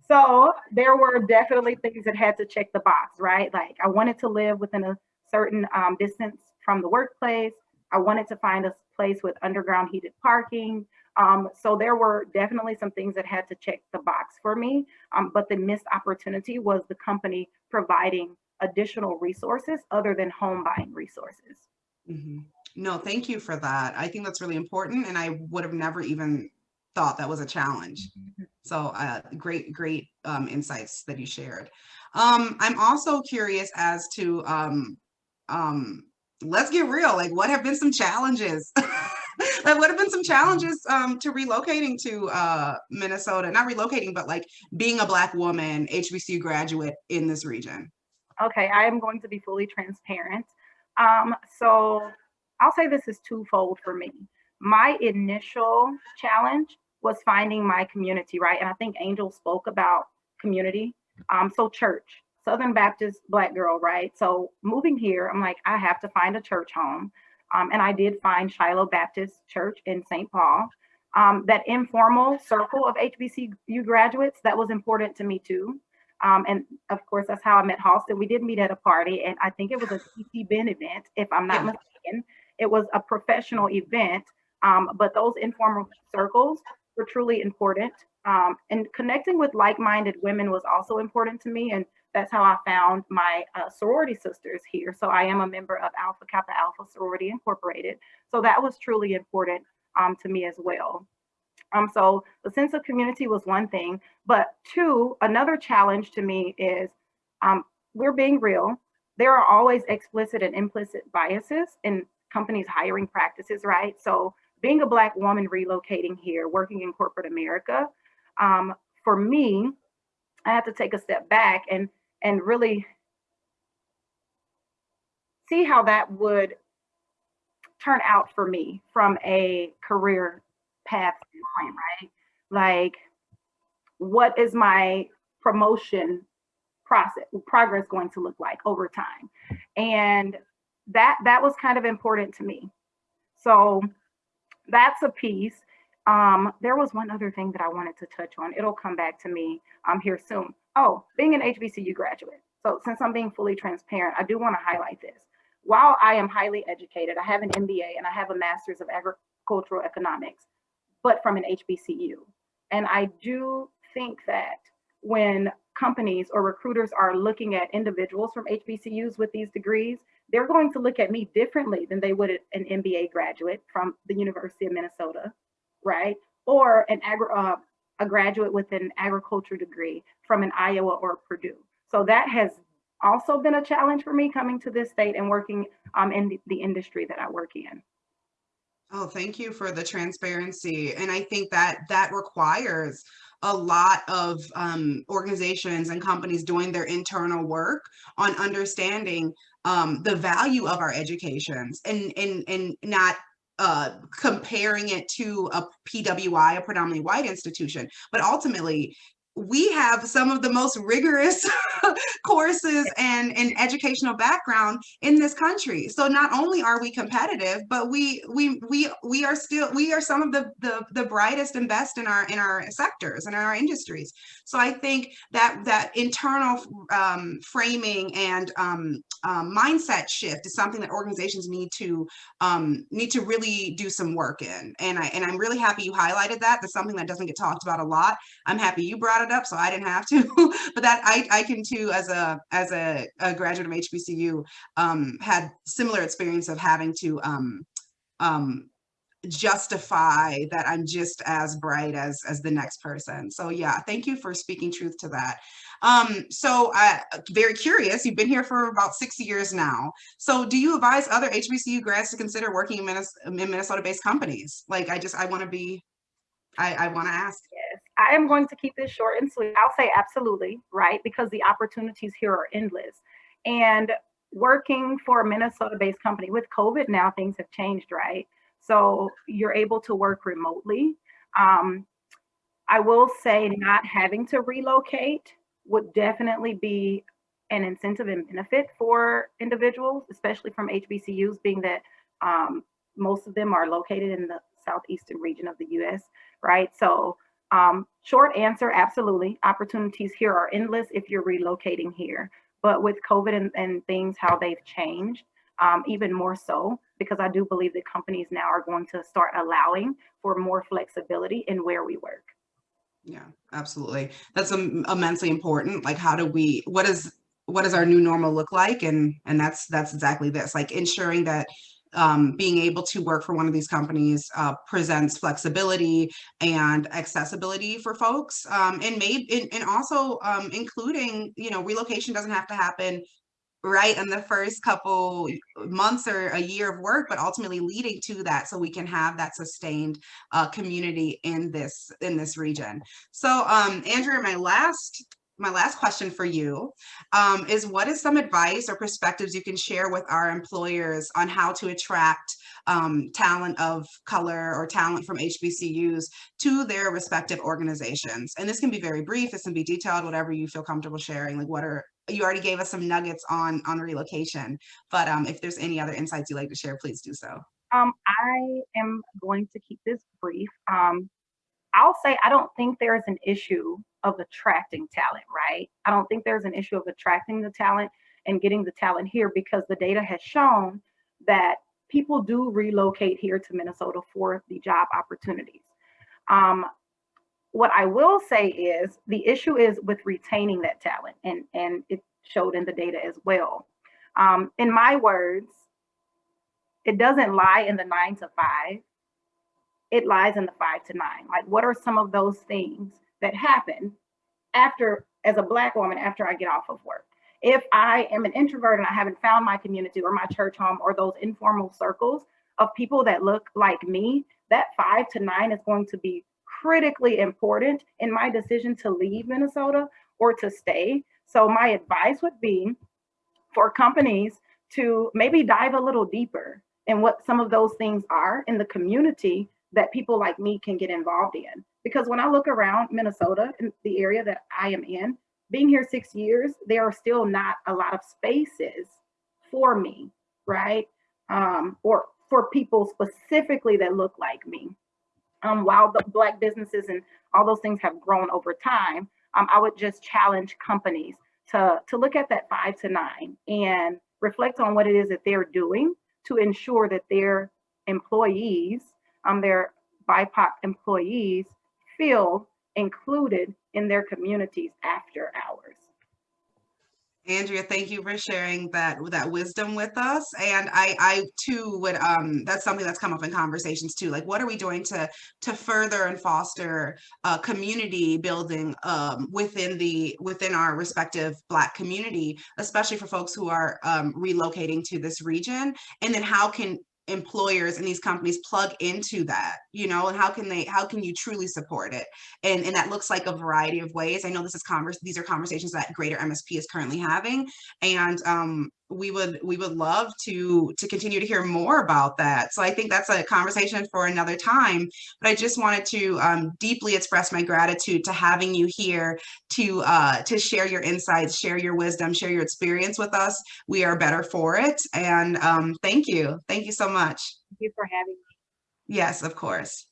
so there were definitely things that had to check the box, right? Like I wanted to live within a certain um, distance from the workplace. I wanted to find a place with underground heated parking. Um, so there were definitely some things that had to check the box for me. Um, but the missed opportunity was the company providing additional resources other than home buying resources. Mhm. No, thank you for that. I think that's really important, and I would have never even thought that was a challenge. So, uh, great, great um, insights that you shared. Um, I'm also curious as to, um, um, let's get real. Like, what have been some challenges? like, what have been some challenges um, to relocating to uh, Minnesota? Not relocating, but like being a Black woman, HBCU graduate in this region. Okay, I am going to be fully transparent. Um, so I'll say this is twofold for me. My initial challenge was finding my community, right? And I think Angel spoke about community. Um, so church, Southern Baptist Black girl, right? So moving here, I'm like, I have to find a church home. Um, and I did find Shiloh Baptist Church in St. Paul. Um, that informal circle of HBCU graduates, that was important to me too. Um, and of course, that's how I met Halston. We did meet at a party, and I think it was a TT Ben event, if I'm not mistaken. It was a professional event, um, but those informal circles were truly important. Um, and connecting with like-minded women was also important to me, and that's how I found my uh, sorority sisters here. So I am a member of Alpha Kappa Alpha Sorority Incorporated. So that was truly important um, to me as well. Um, so the sense of community was one thing, but two, another challenge to me is um, we're being real. There are always explicit and implicit biases in companies' hiring practices, right? So being a Black woman relocating here, working in corporate America, um, for me, I had to take a step back and and really see how that would turn out for me from a career path standpoint, right? Like, what is my promotion process progress going to look like over time? And that that was kind of important to me. So that's a piece. Um, there was one other thing that I wanted to touch on. It'll come back to me um, here soon. Oh, being an HBCU graduate. So since I'm being fully transparent, I do want to highlight this. While I am highly educated, I have an MBA and I have a master's of agricultural economics, but from an HBCU. And I do think that when companies or recruiters are looking at individuals from HBCUs with these degrees, they're going to look at me differently than they would an MBA graduate from the University of Minnesota, right? Or an agri- uh, a graduate with an agriculture degree from an Iowa or Purdue. So that has also been a challenge for me coming to this state and working um, in the, the industry that I work in. Oh, thank you for the transparency. And I think that that requires a lot of um, organizations and companies doing their internal work on understanding um, the value of our educations and, and, and not uh, comparing it to a PWI, a predominantly white institution, but ultimately we have some of the most rigorous courses and, and educational background in this country. So not only are we competitive, but we we we we are still we are some of the the, the brightest and best in our in our sectors and in our industries. So I think that that internal um, framing and um, um, mindset shift is something that organizations need to um, need to really do some work in. And I and I'm really happy you highlighted that. That's something that doesn't get talked about a lot. I'm happy you brought it up, so I didn't have to. but that I I can too as a as a, a graduate of HBCU um, had similar experience of having to um, um, justify that I'm just as bright as as the next person. So yeah, thank you for speaking truth to that. Um, so I very curious, you've been here for about six years now. So do you advise other HBCU grads to consider working in, Minnes in Minnesota-based companies? Like I just, I want to be, I, I want to ask. I am going to keep this short and sweet. I'll say absolutely, right? Because the opportunities here are endless. And working for a Minnesota-based company with COVID now, things have changed, right? So you're able to work remotely. Um, I will say not having to relocate would definitely be an incentive and benefit for individuals, especially from HBCUs, being that um, most of them are located in the southeastern region of the US, right? So um, short answer, absolutely. Opportunities here are endless if you're relocating here. But with COVID and, and things, how they've changed, um, even more so, because I do believe that companies now are going to start allowing for more flexibility in where we work. Yeah, absolutely. That's immensely important. Like, how do we, what is, what does our new normal look like? And, and that's, that's exactly this, like ensuring that um, being able to work for one of these companies uh, presents flexibility and accessibility for folks um, and maybe and, and also um, including you know relocation doesn't have to happen right in the first couple months or a year of work but ultimately leading to that so we can have that sustained uh, community in this in this region. So um andrea my last my last question for you um, is what is some advice or perspectives you can share with our employers on how to attract um, talent of color or talent from HBCUs to their respective organizations? And this can be very brief, this can be detailed, whatever you feel comfortable sharing. Like what are, you already gave us some nuggets on, on relocation, but um, if there's any other insights you'd like to share, please do so. Um, I am going to keep this brief. I'll say I don't think there is an issue of attracting talent, right? I don't think there's an issue of attracting the talent and getting the talent here because the data has shown that people do relocate here to Minnesota for the job opportunities. Um, what I will say is the issue is with retaining that talent, and, and it showed in the data as well. Um, in my words, it doesn't lie in the nine to five, it lies in the five to nine. Like, what are some of those things that happen after, as a Black woman, after I get off of work? If I am an introvert and I haven't found my community or my church home or those informal circles of people that look like me, that five to nine is going to be critically important in my decision to leave Minnesota or to stay. So, my advice would be for companies to maybe dive a little deeper in what some of those things are in the community that people like me can get involved in. Because when I look around Minnesota and the area that I am in, being here six years, there are still not a lot of spaces for me, right? Um, or for people specifically that look like me. Um, while the black businesses and all those things have grown over time, um, I would just challenge companies to, to look at that five to nine and reflect on what it is that they're doing to ensure that their employees um, their BIPOC employees feel included in their communities after hours. Andrea, thank you for sharing that that wisdom with us. And I, I too would um that's something that's come up in conversations too. Like what are we doing to to further and foster uh, community building um within the within our respective black community, especially for folks who are um relocating to this region? And then how can employers and these companies plug into that you know and how can they how can you truly support it? And and that looks like a variety of ways. I know this is converse these are conversations that greater msp is currently having and um we would we would love to to continue to hear more about that. So i think that's a conversation for another time but i just wanted to um, deeply express my gratitude to having you here to uh to share your insights share your wisdom share your experience with us. We are better for it and um thank you. Thank you so much. Thank you for having me. Yes of course.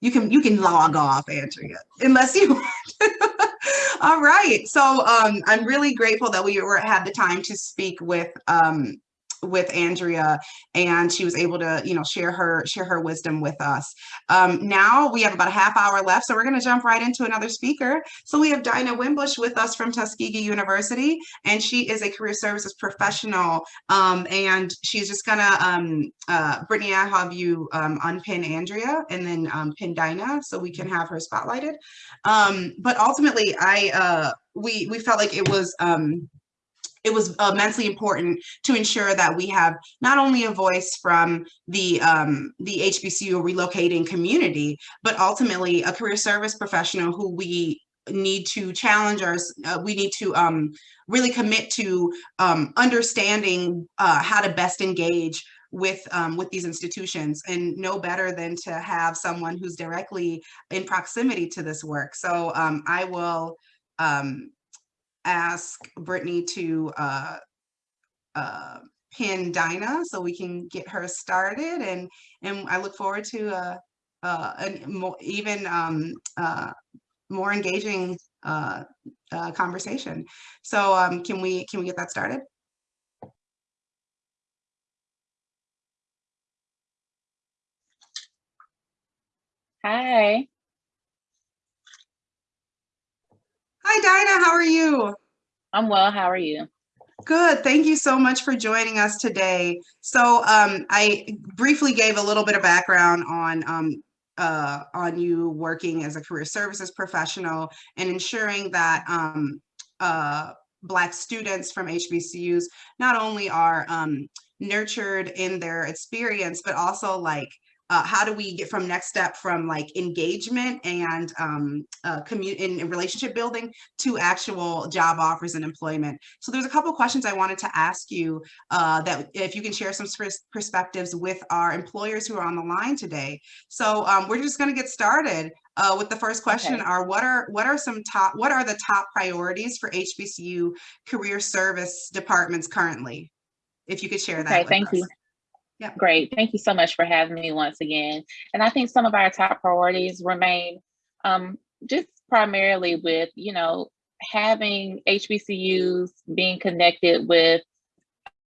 You can you can log off andrea unless you want all right. So um, I'm really grateful that we were had the time to speak with um, with Andrea, and she was able to, you know, share her share her wisdom with us. Um, now we have about a half hour left, so we're going to jump right into another speaker. So we have Dinah Wimbush with us from Tuskegee University, and she is a career services professional. Um, and she's just gonna, um, uh, Brittany, I'll have you um, unpin Andrea and then um, pin Dinah so we can have her spotlighted. Um, but ultimately, I uh, we we felt like it was. Um, it was immensely important to ensure that we have not only a voice from the um, the HBCU relocating community, but ultimately a career service professional who we need to challenge us. Uh, we need to um, really commit to um, understanding uh, how to best engage with um, with these institutions and no better than to have someone who's directly in proximity to this work. So um, I will um, ask Brittany to uh, uh, pin Dinah so we can get her started and and I look forward to uh, uh, an more, even um, uh, more engaging uh, uh, conversation. So um, can we can we get that started? Hi, Hi Dinah, how are you? I'm well. How are you? Good. Thank you so much for joining us today. So um, I briefly gave a little bit of background on um, uh, on you working as a career services professional and ensuring that um, uh, Black students from HBCUs not only are um, nurtured in their experience, but also like uh, how do we get from next step from like engagement and um, uh, commu- in, in relationship building to actual job offers and employment. So there's a couple questions I wanted to ask you uh, that if you can share some perspectives with our employers who are on the line today. So um, we're just going to get started uh, with the first question Okay. are what are what are some top what are the top priorities for HBCU career service departments currently? If you could share that Okay, with thank us. you. Yep. Great. Thank you so much for having me once again. And I think some of our top priorities remain um, just primarily with, you know, having HBCUs being connected with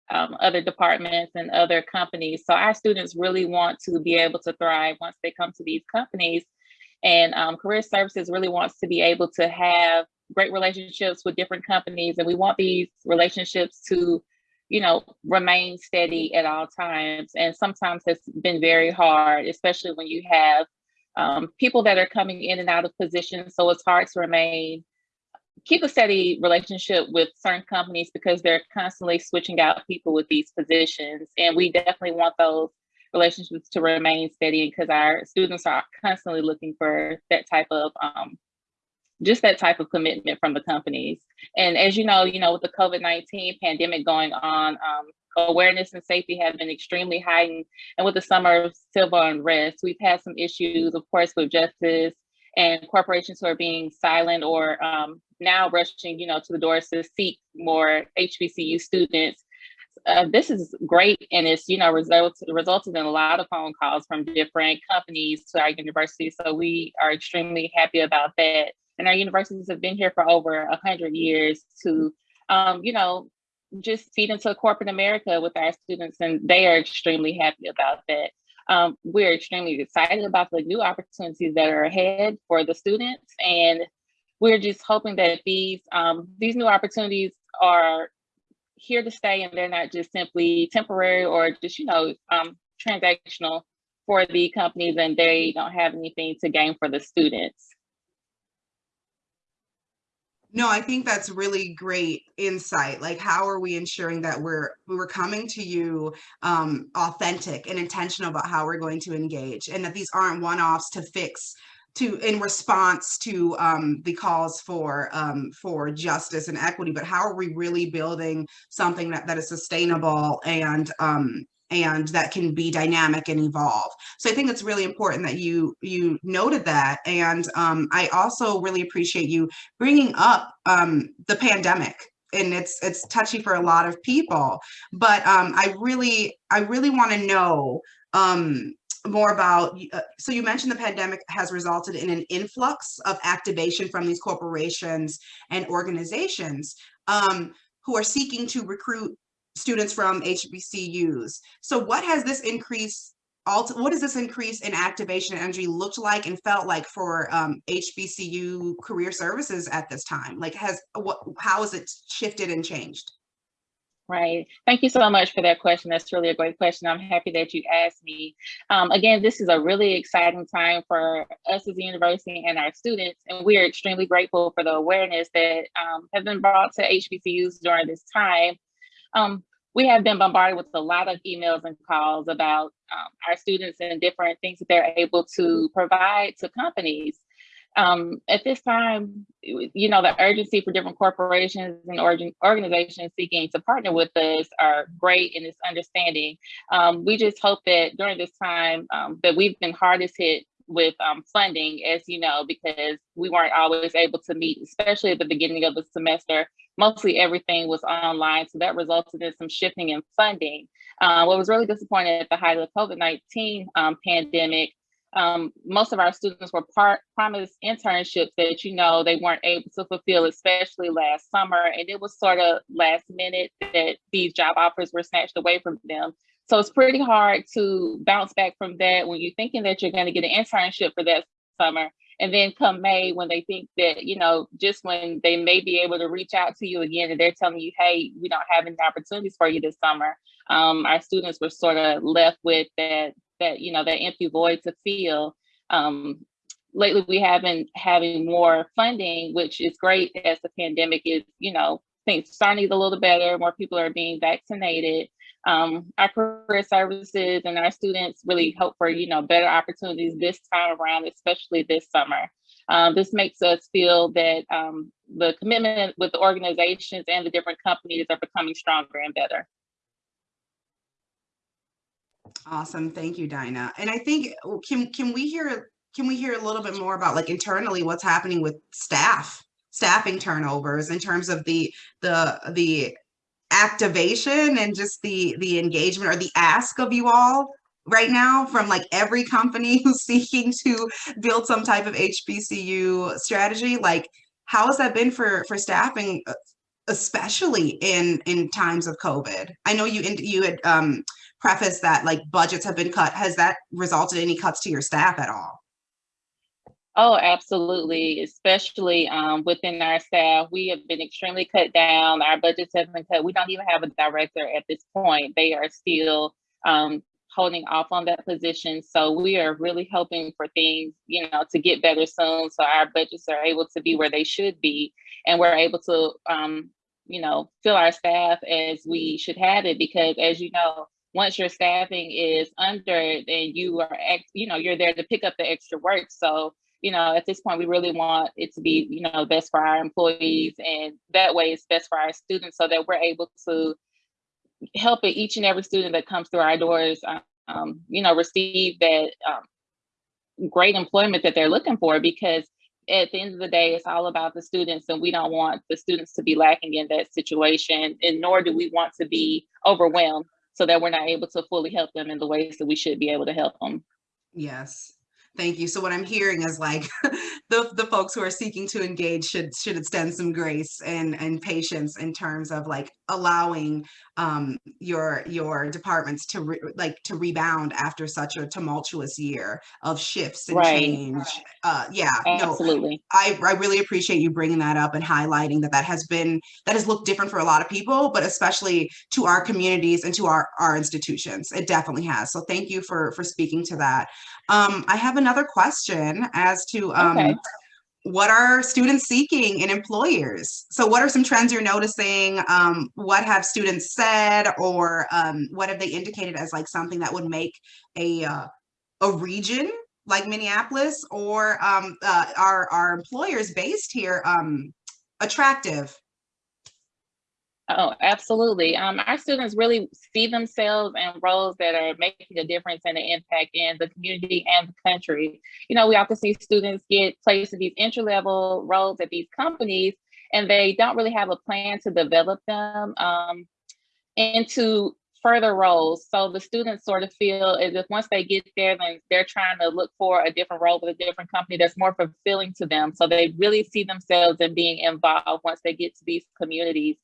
um, other departments and other companies. So our students really want to be able to thrive once they come to these companies. And um, career services really wants to be able to have great relationships with different companies. And we want these relationships to, you know, remain steady at all times. And sometimes it's been very hard, especially when you have um, people that are coming in and out of positions. So it's hard to remain keep a steady relationship with certain companies because they're constantly switching out people with these positions. And we definitely want those relationships to remain steady because our students are constantly looking for that type of um, just that type of commitment from the companies. And as you know, you know, with the COVID-19 pandemic going on, um, awareness and safety have been extremely heightened. And with the summer of civil unrest, we've had some issues, of course, with justice and corporations who are being silent or um, now rushing, you know, to the doors to seek more HBCU students. Uh, this is great, and it's you know resulted in a lot of phone calls from different companies to our university. So we are extremely happy about that. And our universities have been here for over a hundred years to, um, you know, just feed into corporate America with our students, and they are extremely happy about that. Um, we're extremely excited about the new opportunities that are ahead for the students, and we're just hoping that these um, these new opportunities are here to stay, and they're not just simply temporary or just you know um, transactional for the companies, and they don't have anything to gain for the students. No, I think that's really great insight. Like, how are we ensuring that we're we're coming to you um, authentic and intentional about how we're going to engage, and that these aren't one-offs to fix to in response to um, the calls for um, for justice and equity, but how are we really building something that that is sustainable and um, and that can be dynamic and evolve. So I think it's really important that you you noted that, and um, I also really appreciate you bringing up um, the pandemic. And it's it's touchy for a lot of people, but um, I really I really want to know um, more about. Uh, so you mentioned the pandemic has resulted in an influx of activation from these corporations and organizations um, who are seeking to recruit students from HBCUs. So what has this increase what does this increase in activation energy looked like and felt like for um, HBCU career services at this time? Like has what how has it shifted and changed? Right. Thank you so much for that question. That's really a great question. I'm happy that you asked me. Um, again, this is a really exciting time for us as a university and our students, and we are extremely grateful for the awareness that um, has been brought to HBCUs during this time. Um, we have been bombarded with a lot of emails and calls about um, our students and different things that they're able to provide to companies. Um, at this time, you know, the urgency for different corporations and organ organizations seeking to partner with us are great in this understanding. Um, we just hope that during this time um, that we've been hardest hit with um, funding, as you know, because we weren't always able to meet, especially at the beginning of the semester. Mostly everything was online, so that resulted in some shifting in funding. Uh, what was really disappointing at the height of the COVID-19 um, pandemic um, most of our students were part promised internships that you know they weren't able to fulfill, especially last summer. And it was sort of last minute that these job offers were snatched away from them. So it's pretty hard to bounce back from that when you're thinking that you're going to get an internship for that summer. And then come May, when they think that, you know, just when they may be able to reach out to you again and they're telling you, hey, we don't have any opportunities for you this summer, um, our students were sort of left with that that you know that empty void to fill. Um, lately, we have been having more funding, which is great as the pandemic is you know things starting to get a little better. More people are being vaccinated. Um, our career services and our students really hope for you know better opportunities this time around, especially this summer. Um, this makes us feel that um, the commitment with the organizations and the different companies are becoming stronger and better. Awesome. Thank you, Dinah. And I think oh, can can we hear can we hear a little bit more about like internally what's happening with staff, staffing turnovers in terms of the the the activation and just the the engagement or the ask of you all right now from like every company who's seeking to build some type of HBCU strategy like how has that been for for staffing uh, especially in in times of covid i know you you had um preface that like budgets have been cut. Has that resulted in any cuts to your staff at all? Oh, absolutely. Especially um, within our staff, we have been extremely cut down. Our budgets have been cut. We don't even have a director at this point. They are still um, holding off on that position. So we are really hoping for things, you know, to get better soon. So our budgets are able to be where they should be, and we're able to, um, you know, fill our staff as we should have it. Because as you know, once your staffing is under, then you are, you know, you're there to pick up the extra work. So, you know, at this point, we really want it to be, you know, best for our employees, and that way it's best for our students, so that we're able to help each and every student that comes through our doors, um, you know, receive that um, great employment that they're looking for. Because at the end of the day, it's all about the students, and we don't want the students to be lacking in that situation, and nor do we want to be overwhelmed so that we're not able to fully help them in the ways that we should be able to help them. Yes. Thank you. So what I'm hearing is like the, the folks who are seeking to engage should should extend some grace and, and patience in terms of like allowing um, your your departments to re, like to rebound after such a tumultuous year of shifts and right. change. Uh, yeah, absolutely. No, I I really appreciate you bringing that up and highlighting that that has been that has looked different for a lot of people, but especially to our communities and to our our institutions. It definitely has. So thank you for for speaking to that. Um, I have another question as to um, okay. what are students seeking in employers? So what are some trends you're noticing? Um, what have students said or um, what have they indicated as like something that would make a, uh, a region like Minneapolis or um, uh, are, are employers based here um, attractive Oh, absolutely. Um, our students really see themselves in roles that are making a difference and an impact in the community and the country. You know, we often see students get placed in these entry level roles at these companies, and they don't really have a plan to develop them um, into further roles. So the students sort of feel as if once they get there, then they're trying to look for a different role with a different company that's more fulfilling to them. So they really see themselves in being involved once they get to these communities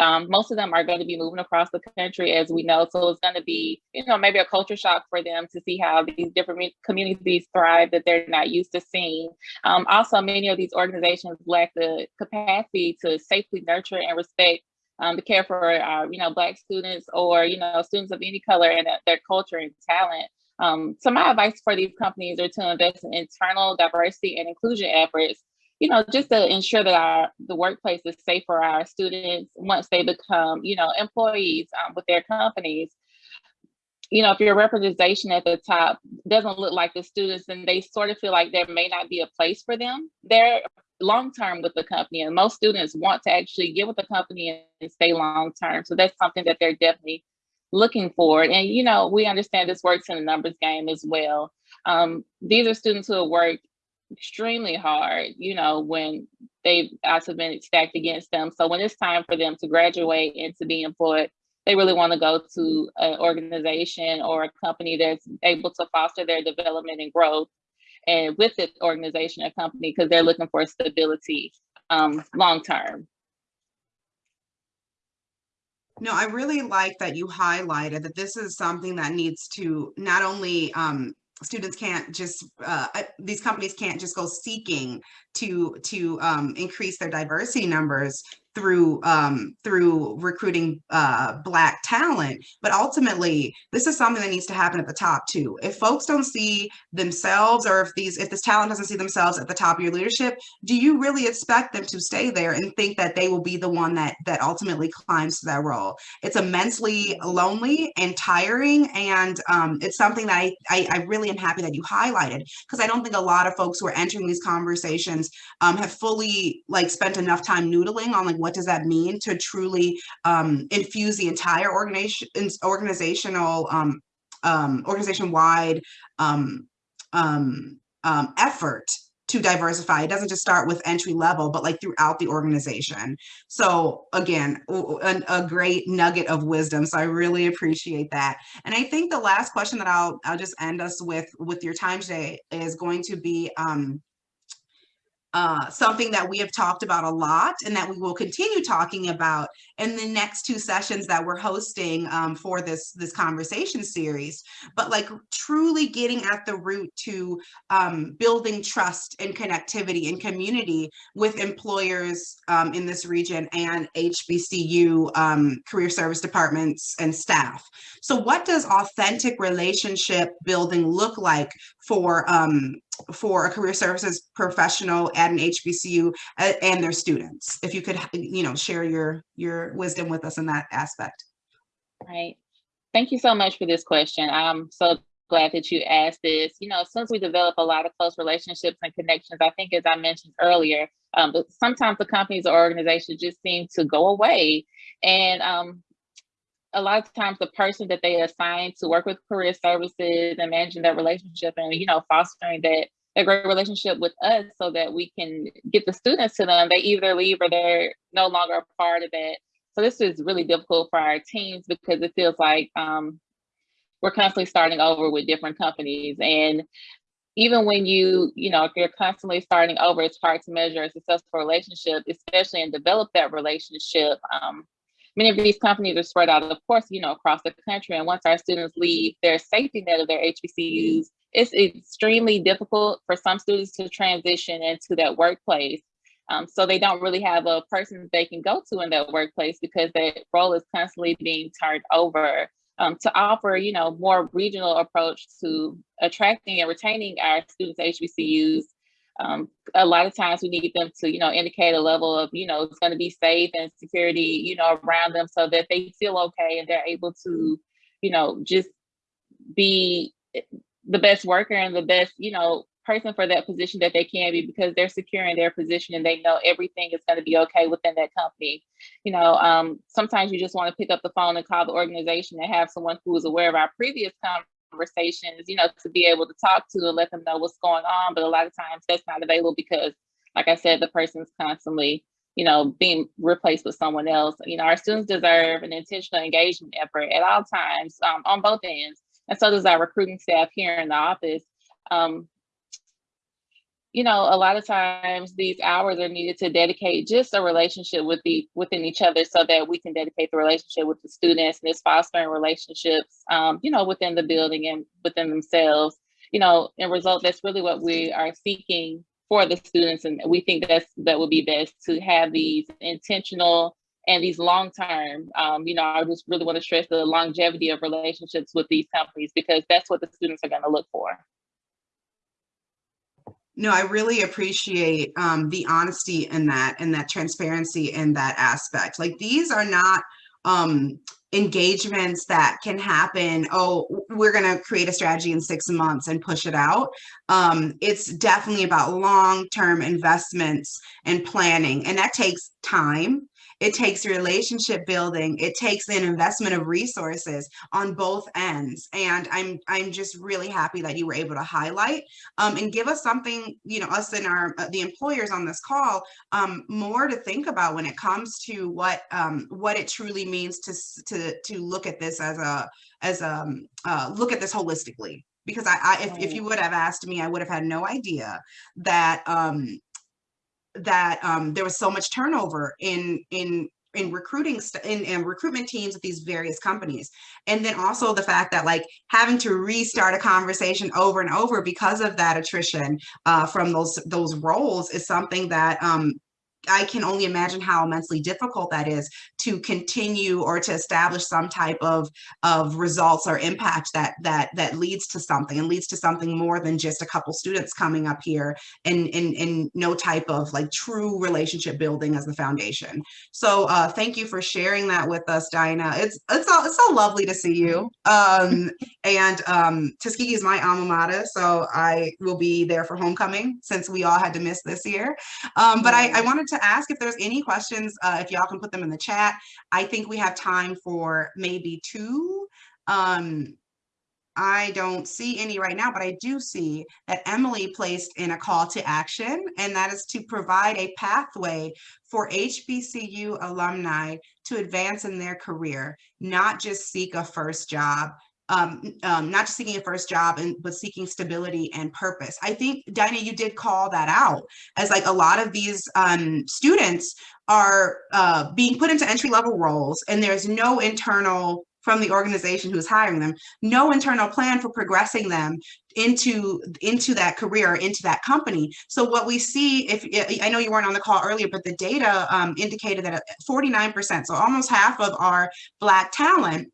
Um, most of them are going to be moving across the country, as we know. So it's going to be, you know, maybe a culture shock for them to see how these different communities thrive that they're not used to seeing. Um, also, many of these organizations lack the capacity to safely nurture and respect um, the care for, uh, you know, Black students or, you know, students of any color and their culture and talent. Um, so my advice for these companies are to invest in internal diversity and inclusion efforts you know, just to ensure that our the workplace is safe for our students once they become, you know, employees um, with their companies. You know, if your representation at the top doesn't look like the students, and they sort of feel like there may not be a place for them, they're long term with the company, and most students want to actually get with the company and stay long term. So that's something that they're definitely looking for. And you know, we understand this works in a numbers game as well. Um, these are students who have worked extremely hard, you know, when they've also been stacked against them. So when it's time for them to graduate and to be employed, they really want to go to an organization or a company that's able to foster their development and growth and with the organization or company because they're looking for stability um, long term. No, I really like that you highlighted that this is something that needs to not only um, students can't just uh, these companies can't just go seeking to to um, increase their diversity numbers through um, through recruiting uh, black talent. But ultimately, this is something that needs to happen at the top too. If folks don't see themselves, or if these if this talent doesn't see themselves at the top of your leadership, do you really expect them to stay there and think that they will be the one that that ultimately climbs to that role? It's immensely lonely and tiring, and um, it's something that I, I I really am happy that you highlighted because I don't think a lot of folks who are entering these conversations um, have fully like spent enough time noodling on like what does that mean to truly um, infuse the entire organization organizational um, um, organization wide um, um, um, effort to diversify. It doesn't just start with entry level, but like throughout the organization. So again, a, a, great nugget of wisdom. So I really appreciate that. And I think the last question that I'll I'll just end us with with your time today is going to be um, uh, something that we have talked about a lot and that we will continue talking about in the next two sessions that we're hosting um, for this this conversation series. But like truly getting at the root to um, building trust and connectivity and community with employers um, in this region and HBCU um, career service departments and staff. So what does authentic relationship building look like for um, for a career services professional at an HBCU uh, and their students. If you could, you know, share your your wisdom with us in that aspect. Right. Thank you so much for this question. I'm so glad that you asked this. You know, since we develop a lot of close relationships and connections, I think as I mentioned earlier, um, sometimes the companies or organizations just seem to go away. And um, a lot of times the person that they assign to work with career services and managing that relationship and you know fostering that a great relationship with us so that we can get the students to them they either leave or they're no longer a part of it. So this is really difficult for our teams because it feels like um, we're constantly starting over with different companies. And even when you you know if you're constantly starting over it's hard to measure a successful relationship especially and develop that relationship um, many of these companies are spread out, of course, you know, across the country. And once our students leave their safety net of their HBCUs, it's extremely difficult for some students to transition into that workplace. Um, so they don't really have a person they can go to in that workplace because that role is constantly being turned over. Um, to offer, you know, more regional approach to attracting and retaining our students HBCUs um, a lot of times we need them to, you know, indicate a level of, you know, it's going to be safe and security, you know, around them so that they feel okay and they're able to, you know, just be the best worker and the best, you know, person for that position that they can be because they're secure in their position and they know everything is going to be okay within that company. You know, um, sometimes you just want to pick up the phone and call the organization and have someone who is aware of our previous conversations, you know, to be able to talk to and let them know what's going on. But a lot of times that's not available because, like I said, the person's constantly, you know, being replaced with someone else. You know, our students deserve an intentional engagement effort at all times um, on both ends. And so does our recruiting staff here in the office. Um, you know, a lot of times these hours are needed to dedicate just a relationship with the within each other so that we can dedicate the relationship with the students and it's fostering relationships, um, you know, within the building and within themselves. You know, in result, that's really what we are seeking for the students. And we think that's that would be best to have these intentional and these long term, um, you know, I just really want to stress the longevity of relationships with these companies because that's what the students are going to look for. No, I really appreciate um, the honesty in that and that transparency in that aspect. Like these are not um, engagements that can happen. Oh, we're going to create a strategy in six months and push it out. Um, it's definitely about long-term investments and planning, and that takes time it takes relationship building. It takes an investment of resources on both ends. And I'm I'm just really happy that you were able to highlight um, and give us something, you know, us and our uh, the employers on this call um, more to think about when it comes to what um, what it truly means to to to look at this as a as a um, uh, look at this holistically because I, I if, if you would have asked me, I would have had no idea that um, that um, there was so much turnover in in in recruiting in, in recruitment teams at these various companies. And then also the fact that like having to restart a conversation over and over because of that attrition uh, from those those roles is something that um, I can only imagine how immensely difficult that is to continue or to establish some type of of results or impact that that that leads to something and leads to something more than just a couple students coming up here and in in no type of like true relationship building as the foundation. So uh, thank you for sharing that with us, Dinah. It's it's so, it's so lovely to see you. Um, and um, Tuskegee is my alma mater, so I will be there for homecoming since we all had to miss this year. Um, but I, I wanted to ask if there's any questions, uh, if y'all can put them in the chat. I think we have time for maybe two. Um, I don't see any right now, but I do see that Emily placed in a call to action, and that is to provide a pathway for HBCU alumni to advance in their career, not just seek a first job, um, um, not just seeking a first job, and but seeking stability and purpose. I think, Dinah, you did call that out as like a lot of these um, students are uh, being put into entry level roles and there's no internal from the organization who's hiring them, no internal plan for progressing them into into that career, into that company. So what we see, if I know you weren't on the call earlier, but the data um, indicated that 49%, so almost half of our Black talent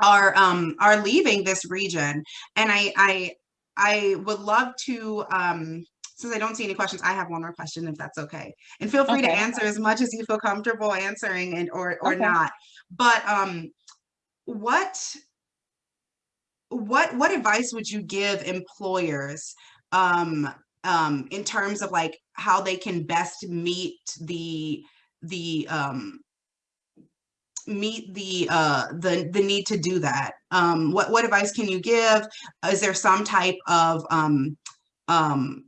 are um, are leaving this region. And I I I would love to um, since I don't see any questions, I have one more question if that's okay. And feel free okay. to answer as much as you feel comfortable answering and or or okay. not. But um what what what advice would you give employers um um in terms of like how they can best meet the the um meet the uh the the need to do that um what what advice can you give is there some type of um um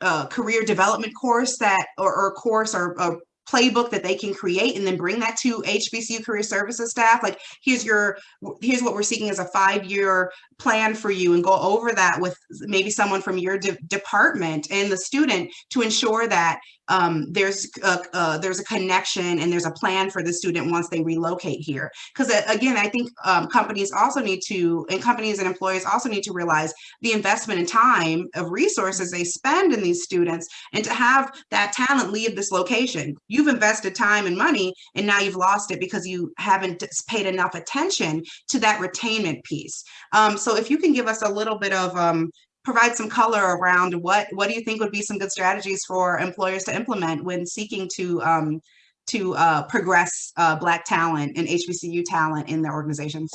uh career development course that or, or course or, or playbook that they can create and then bring that to HBCU career services staff. Like here's your, here's what we're seeking as a five-year plan for you and go over that with maybe someone from your de department and the student to ensure that um, there's a, uh, there's a connection and there's a plan for the student once they relocate here. Because uh, again, I think um, companies also need to, and companies and employers also need to realize the investment in time of resources they spend in these students and to have that talent leave this location. You've invested time and money and now you've lost it because you haven't paid enough attention to that retainment piece. Um, so if you can give us a little bit of um, provide some color around what what do you think would be some good strategies for employers to implement when seeking to um, to uh, progress uh, Black talent and HBCU talent in their organizations?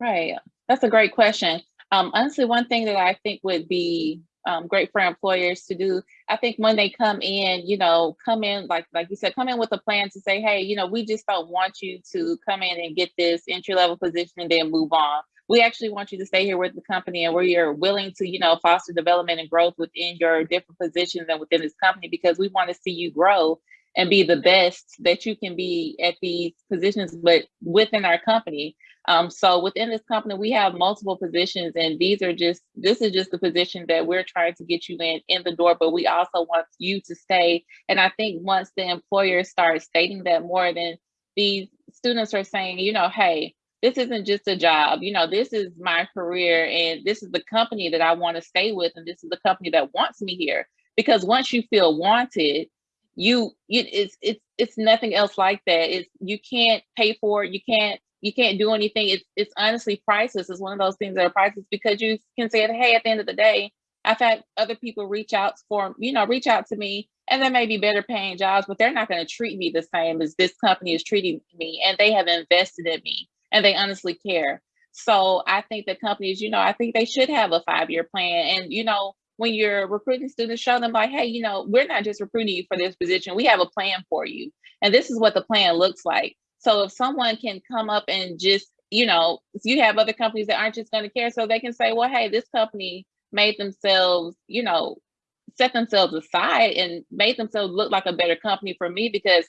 Right, that's a great question. Um, honestly, one thing that I think would be um, great for employers to do, I think when they come in, you know, come in, like like you said, come in with a plan to say, hey, you know, we just don't want you to come in and get this entry level position and then move on we actually want you to stay here with the company and where you're willing to, you know, foster development and growth within your different positions and within this company because we want to see you grow and be the best that you can be at these positions, but within our company. Um, so within this company, we have multiple positions and these are just, this is just the position that we're trying to get you in, in the door, but we also want you to stay. And I think once the employer starts stating that more than these students are saying, you know, hey, this isn't just a job, you know, this is my career and this is the company that I want to stay with. And this is the company that wants me here. Because once you feel wanted, you, it's it's it's nothing else like that. It's you can't pay for it, you can't you can't do anything. It's it's honestly priceless. It's one of those things that are priceless because you can say, hey, at the end of the day, I've had other people reach out for, you know, reach out to me and there may be better paying jobs, but they're not going to treat me the same as this company is treating me. And they have invested in me and they honestly care. So I think the companies, you know, I think they should have a five-year plan. And, you know, when you're recruiting students, show them like, hey, you know, we're not just recruiting you for this position. We have a plan for you. And this is what the plan looks like. So if someone can come up and just, you know, you have other companies that aren't just going to care, so they can say, well, hey, this company made themselves, you know, set themselves aside and made themselves look like a better company for me because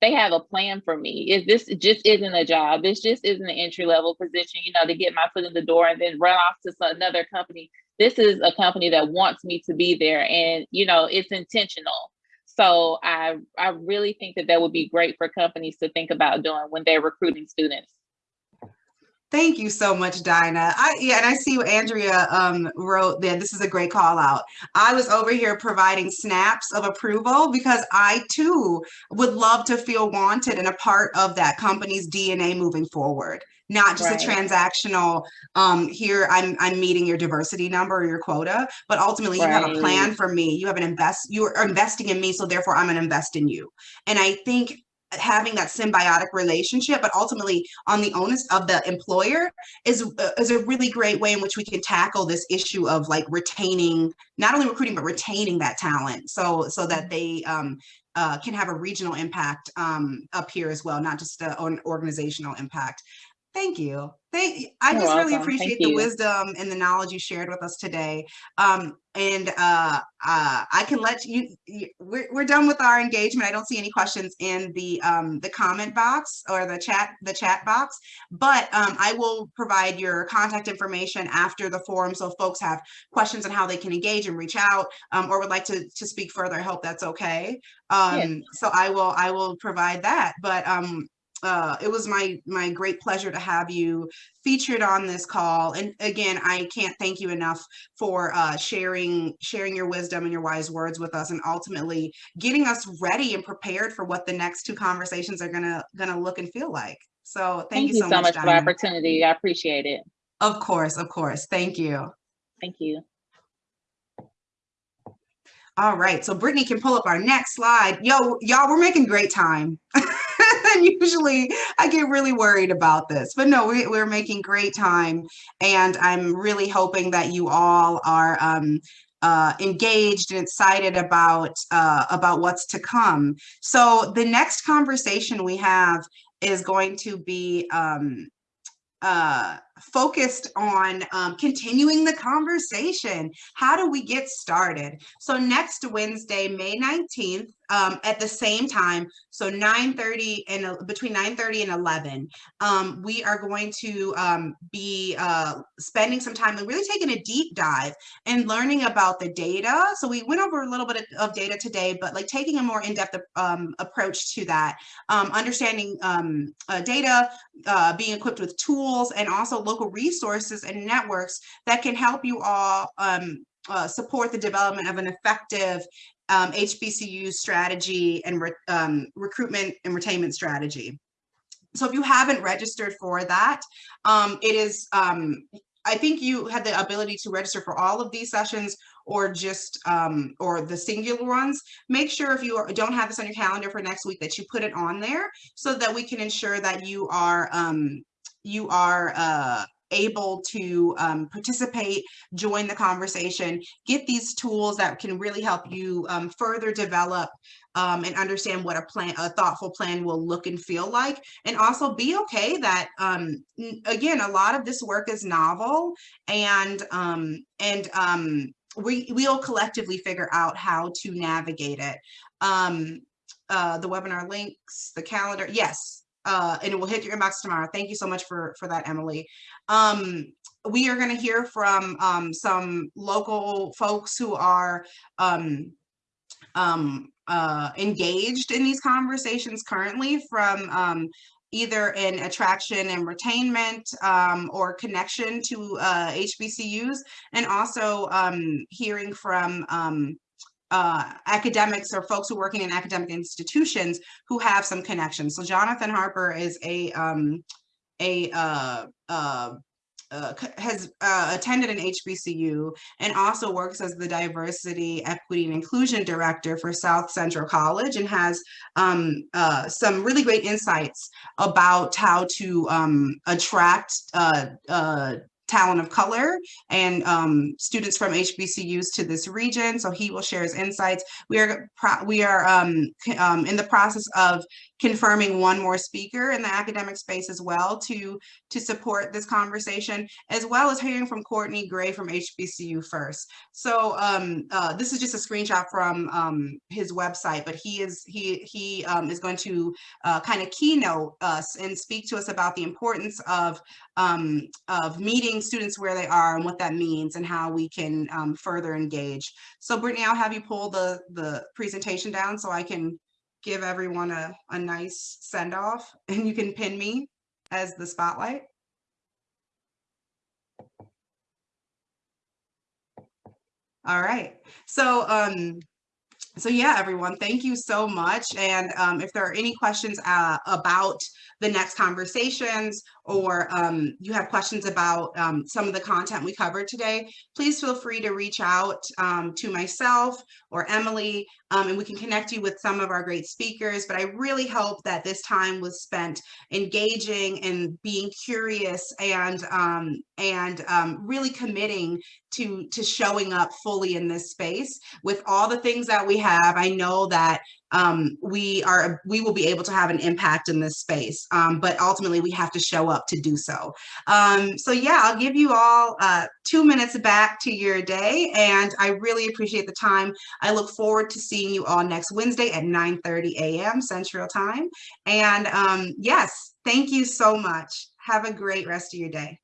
they have a plan for me. If this just isn't a job, this just isn't an entry level position, you know, to get my foot in the door and then run off to some another company. This is a company that wants me to be there and, you know, it's intentional. So I, I really think that that would be great for companies to think about doing when they're recruiting students. Thank you so much, Dinah. I yeah, and I see what Andrea um, wrote there. This is a great call out. I was over here providing snaps of approval because I too would love to feel wanted and a part of that company's DNA moving forward. Not just Right. a transactional, um, here I'm I'm meeting your diversity number or your quota, but ultimately you have a plan for me. You have an invest, you are investing in me, so therefore I'm gonna invest in you. And I think having that symbiotic relationship, but ultimately on the onus of the employer is, uh, is a really great way in which we can tackle this issue of like retaining, not only recruiting, but retaining that talent. So, so that they um, uh, can have a regional impact um, up here as well, not just a, an organizational impact. Thank you. Thank, I You're just really welcome. Thank appreciate the you. wisdom and the knowledge you shared with us today. Um, and uh, uh, I can let you, you we're, we're done with our engagement. I don't see any questions in the um, the comment box or the chat the chat box, but um, I will provide your contact information after the forum. So if folks have questions on how they can engage and reach out um, or would like to, to speak further, I hope that's okay. Um, So I will I will provide that. But um, uh, it was my my great pleasure to have you featured on this call. And again, I can't thank you enough for uh, sharing sharing your wisdom and your wise words with us, and ultimately getting us ready and prepared for what the next two conversations are gonna gonna look and feel like. So thank, you so, much, for the opportunity. I appreciate it. Of course, of course. Thank you. Thank you. All right, so Brittany can pull up our next slide. Yo, y'all, we're making great time. and usually I get really worried about this, but no, we, we're making great time. And I'm really hoping that you all are um, uh, engaged and excited about, uh, about what's to come. So the next conversation we have is going to be um, uh, focused on um, continuing the conversation. How do we get started? So next Wednesday, May 19th, um, at the same time, so 9.30 and uh, between 9.30 and 11, um, we are going to um, be uh, spending some time and really taking a deep dive and learning about the data. So we went over a little bit of, of data today, but like taking a more in-depth um, approach to that, um, understanding uh, data, uh, being equipped with tools and also local resources and networks that can help you all um, uh, support the development of an effective um, HBCU strategy and re um, recruitment and retainment strategy. So if you haven't registered for that, um, it is, um, I think you had the ability to register for all of these sessions or just, um, or the singular ones. Make sure if you are, don't have this on your calendar for next week that you put it on there so that we can ensure that you are, um, you are uh, able to um, participate, join the conversation, get these tools that can really help you um, further develop um, and understand what a plan, a thoughtful plan will look and feel like, and also be okay that um, again, a lot of this work is novel, and um, and um, we we'll collectively figure out how to navigate it. Uh, the webinar links, the calendar, yes. Uh, and it will hit your inbox tomorrow. Thank you so much for, for that, Emily. Um, we are gonna hear from, um, some local folks who are, um, um, uh, engaged in these conversations currently from, um, either in attraction and retainment, um, or connection to, uh, HBCUs. And also, um, hearing from, um, uh, academics or folks who are working in academic institutions who have some connections. So Jonathan Harper is a um, a uh, uh, uh, has uh, attended an HBCU and also works as the diversity, equity, and inclusion director for South Central College and has um, uh, some really great insights about how to um, attract talent of color and um, students from HBCUs to this region. So he will share his insights. We are we are um, um, in the process of confirming one more speaker in the academic space as well to to support this conversation, as well as hearing from Courtney Gray from HBCU First. So um, uh, this is just a screenshot from um, his website, but he is he he um, is going to uh, kind of keynote us and speak to us about the importance of um, of meeting students where they are and what that means and how we can um, further engage. So Brittany, I'll have you pull the the presentation down so I can give everyone a, a nice send off and you can pin me as the spotlight. All right. So um so yeah, everyone, thank you so much. And um, if there are any questions uh, about the next conversations or um, you have questions about um, some of the content we covered today, please feel free to reach out um, to myself or Emily um, and we can connect you with some of our great speakers. But I really hope that this time was spent engaging and being curious and um, and um, really committing to to showing up fully in this space with all the things that we have. I know that um, we are we will be able to have an impact in this space, um, but ultimately we have to show up to do so. Um, so yeah, I'll give you all uh, two minutes back to your day, and I really appreciate the time. I look forward to seeing you all next Wednesday at 9:30 a.m. Central Time. And um, yes, thank you so much. Have a great rest of your day.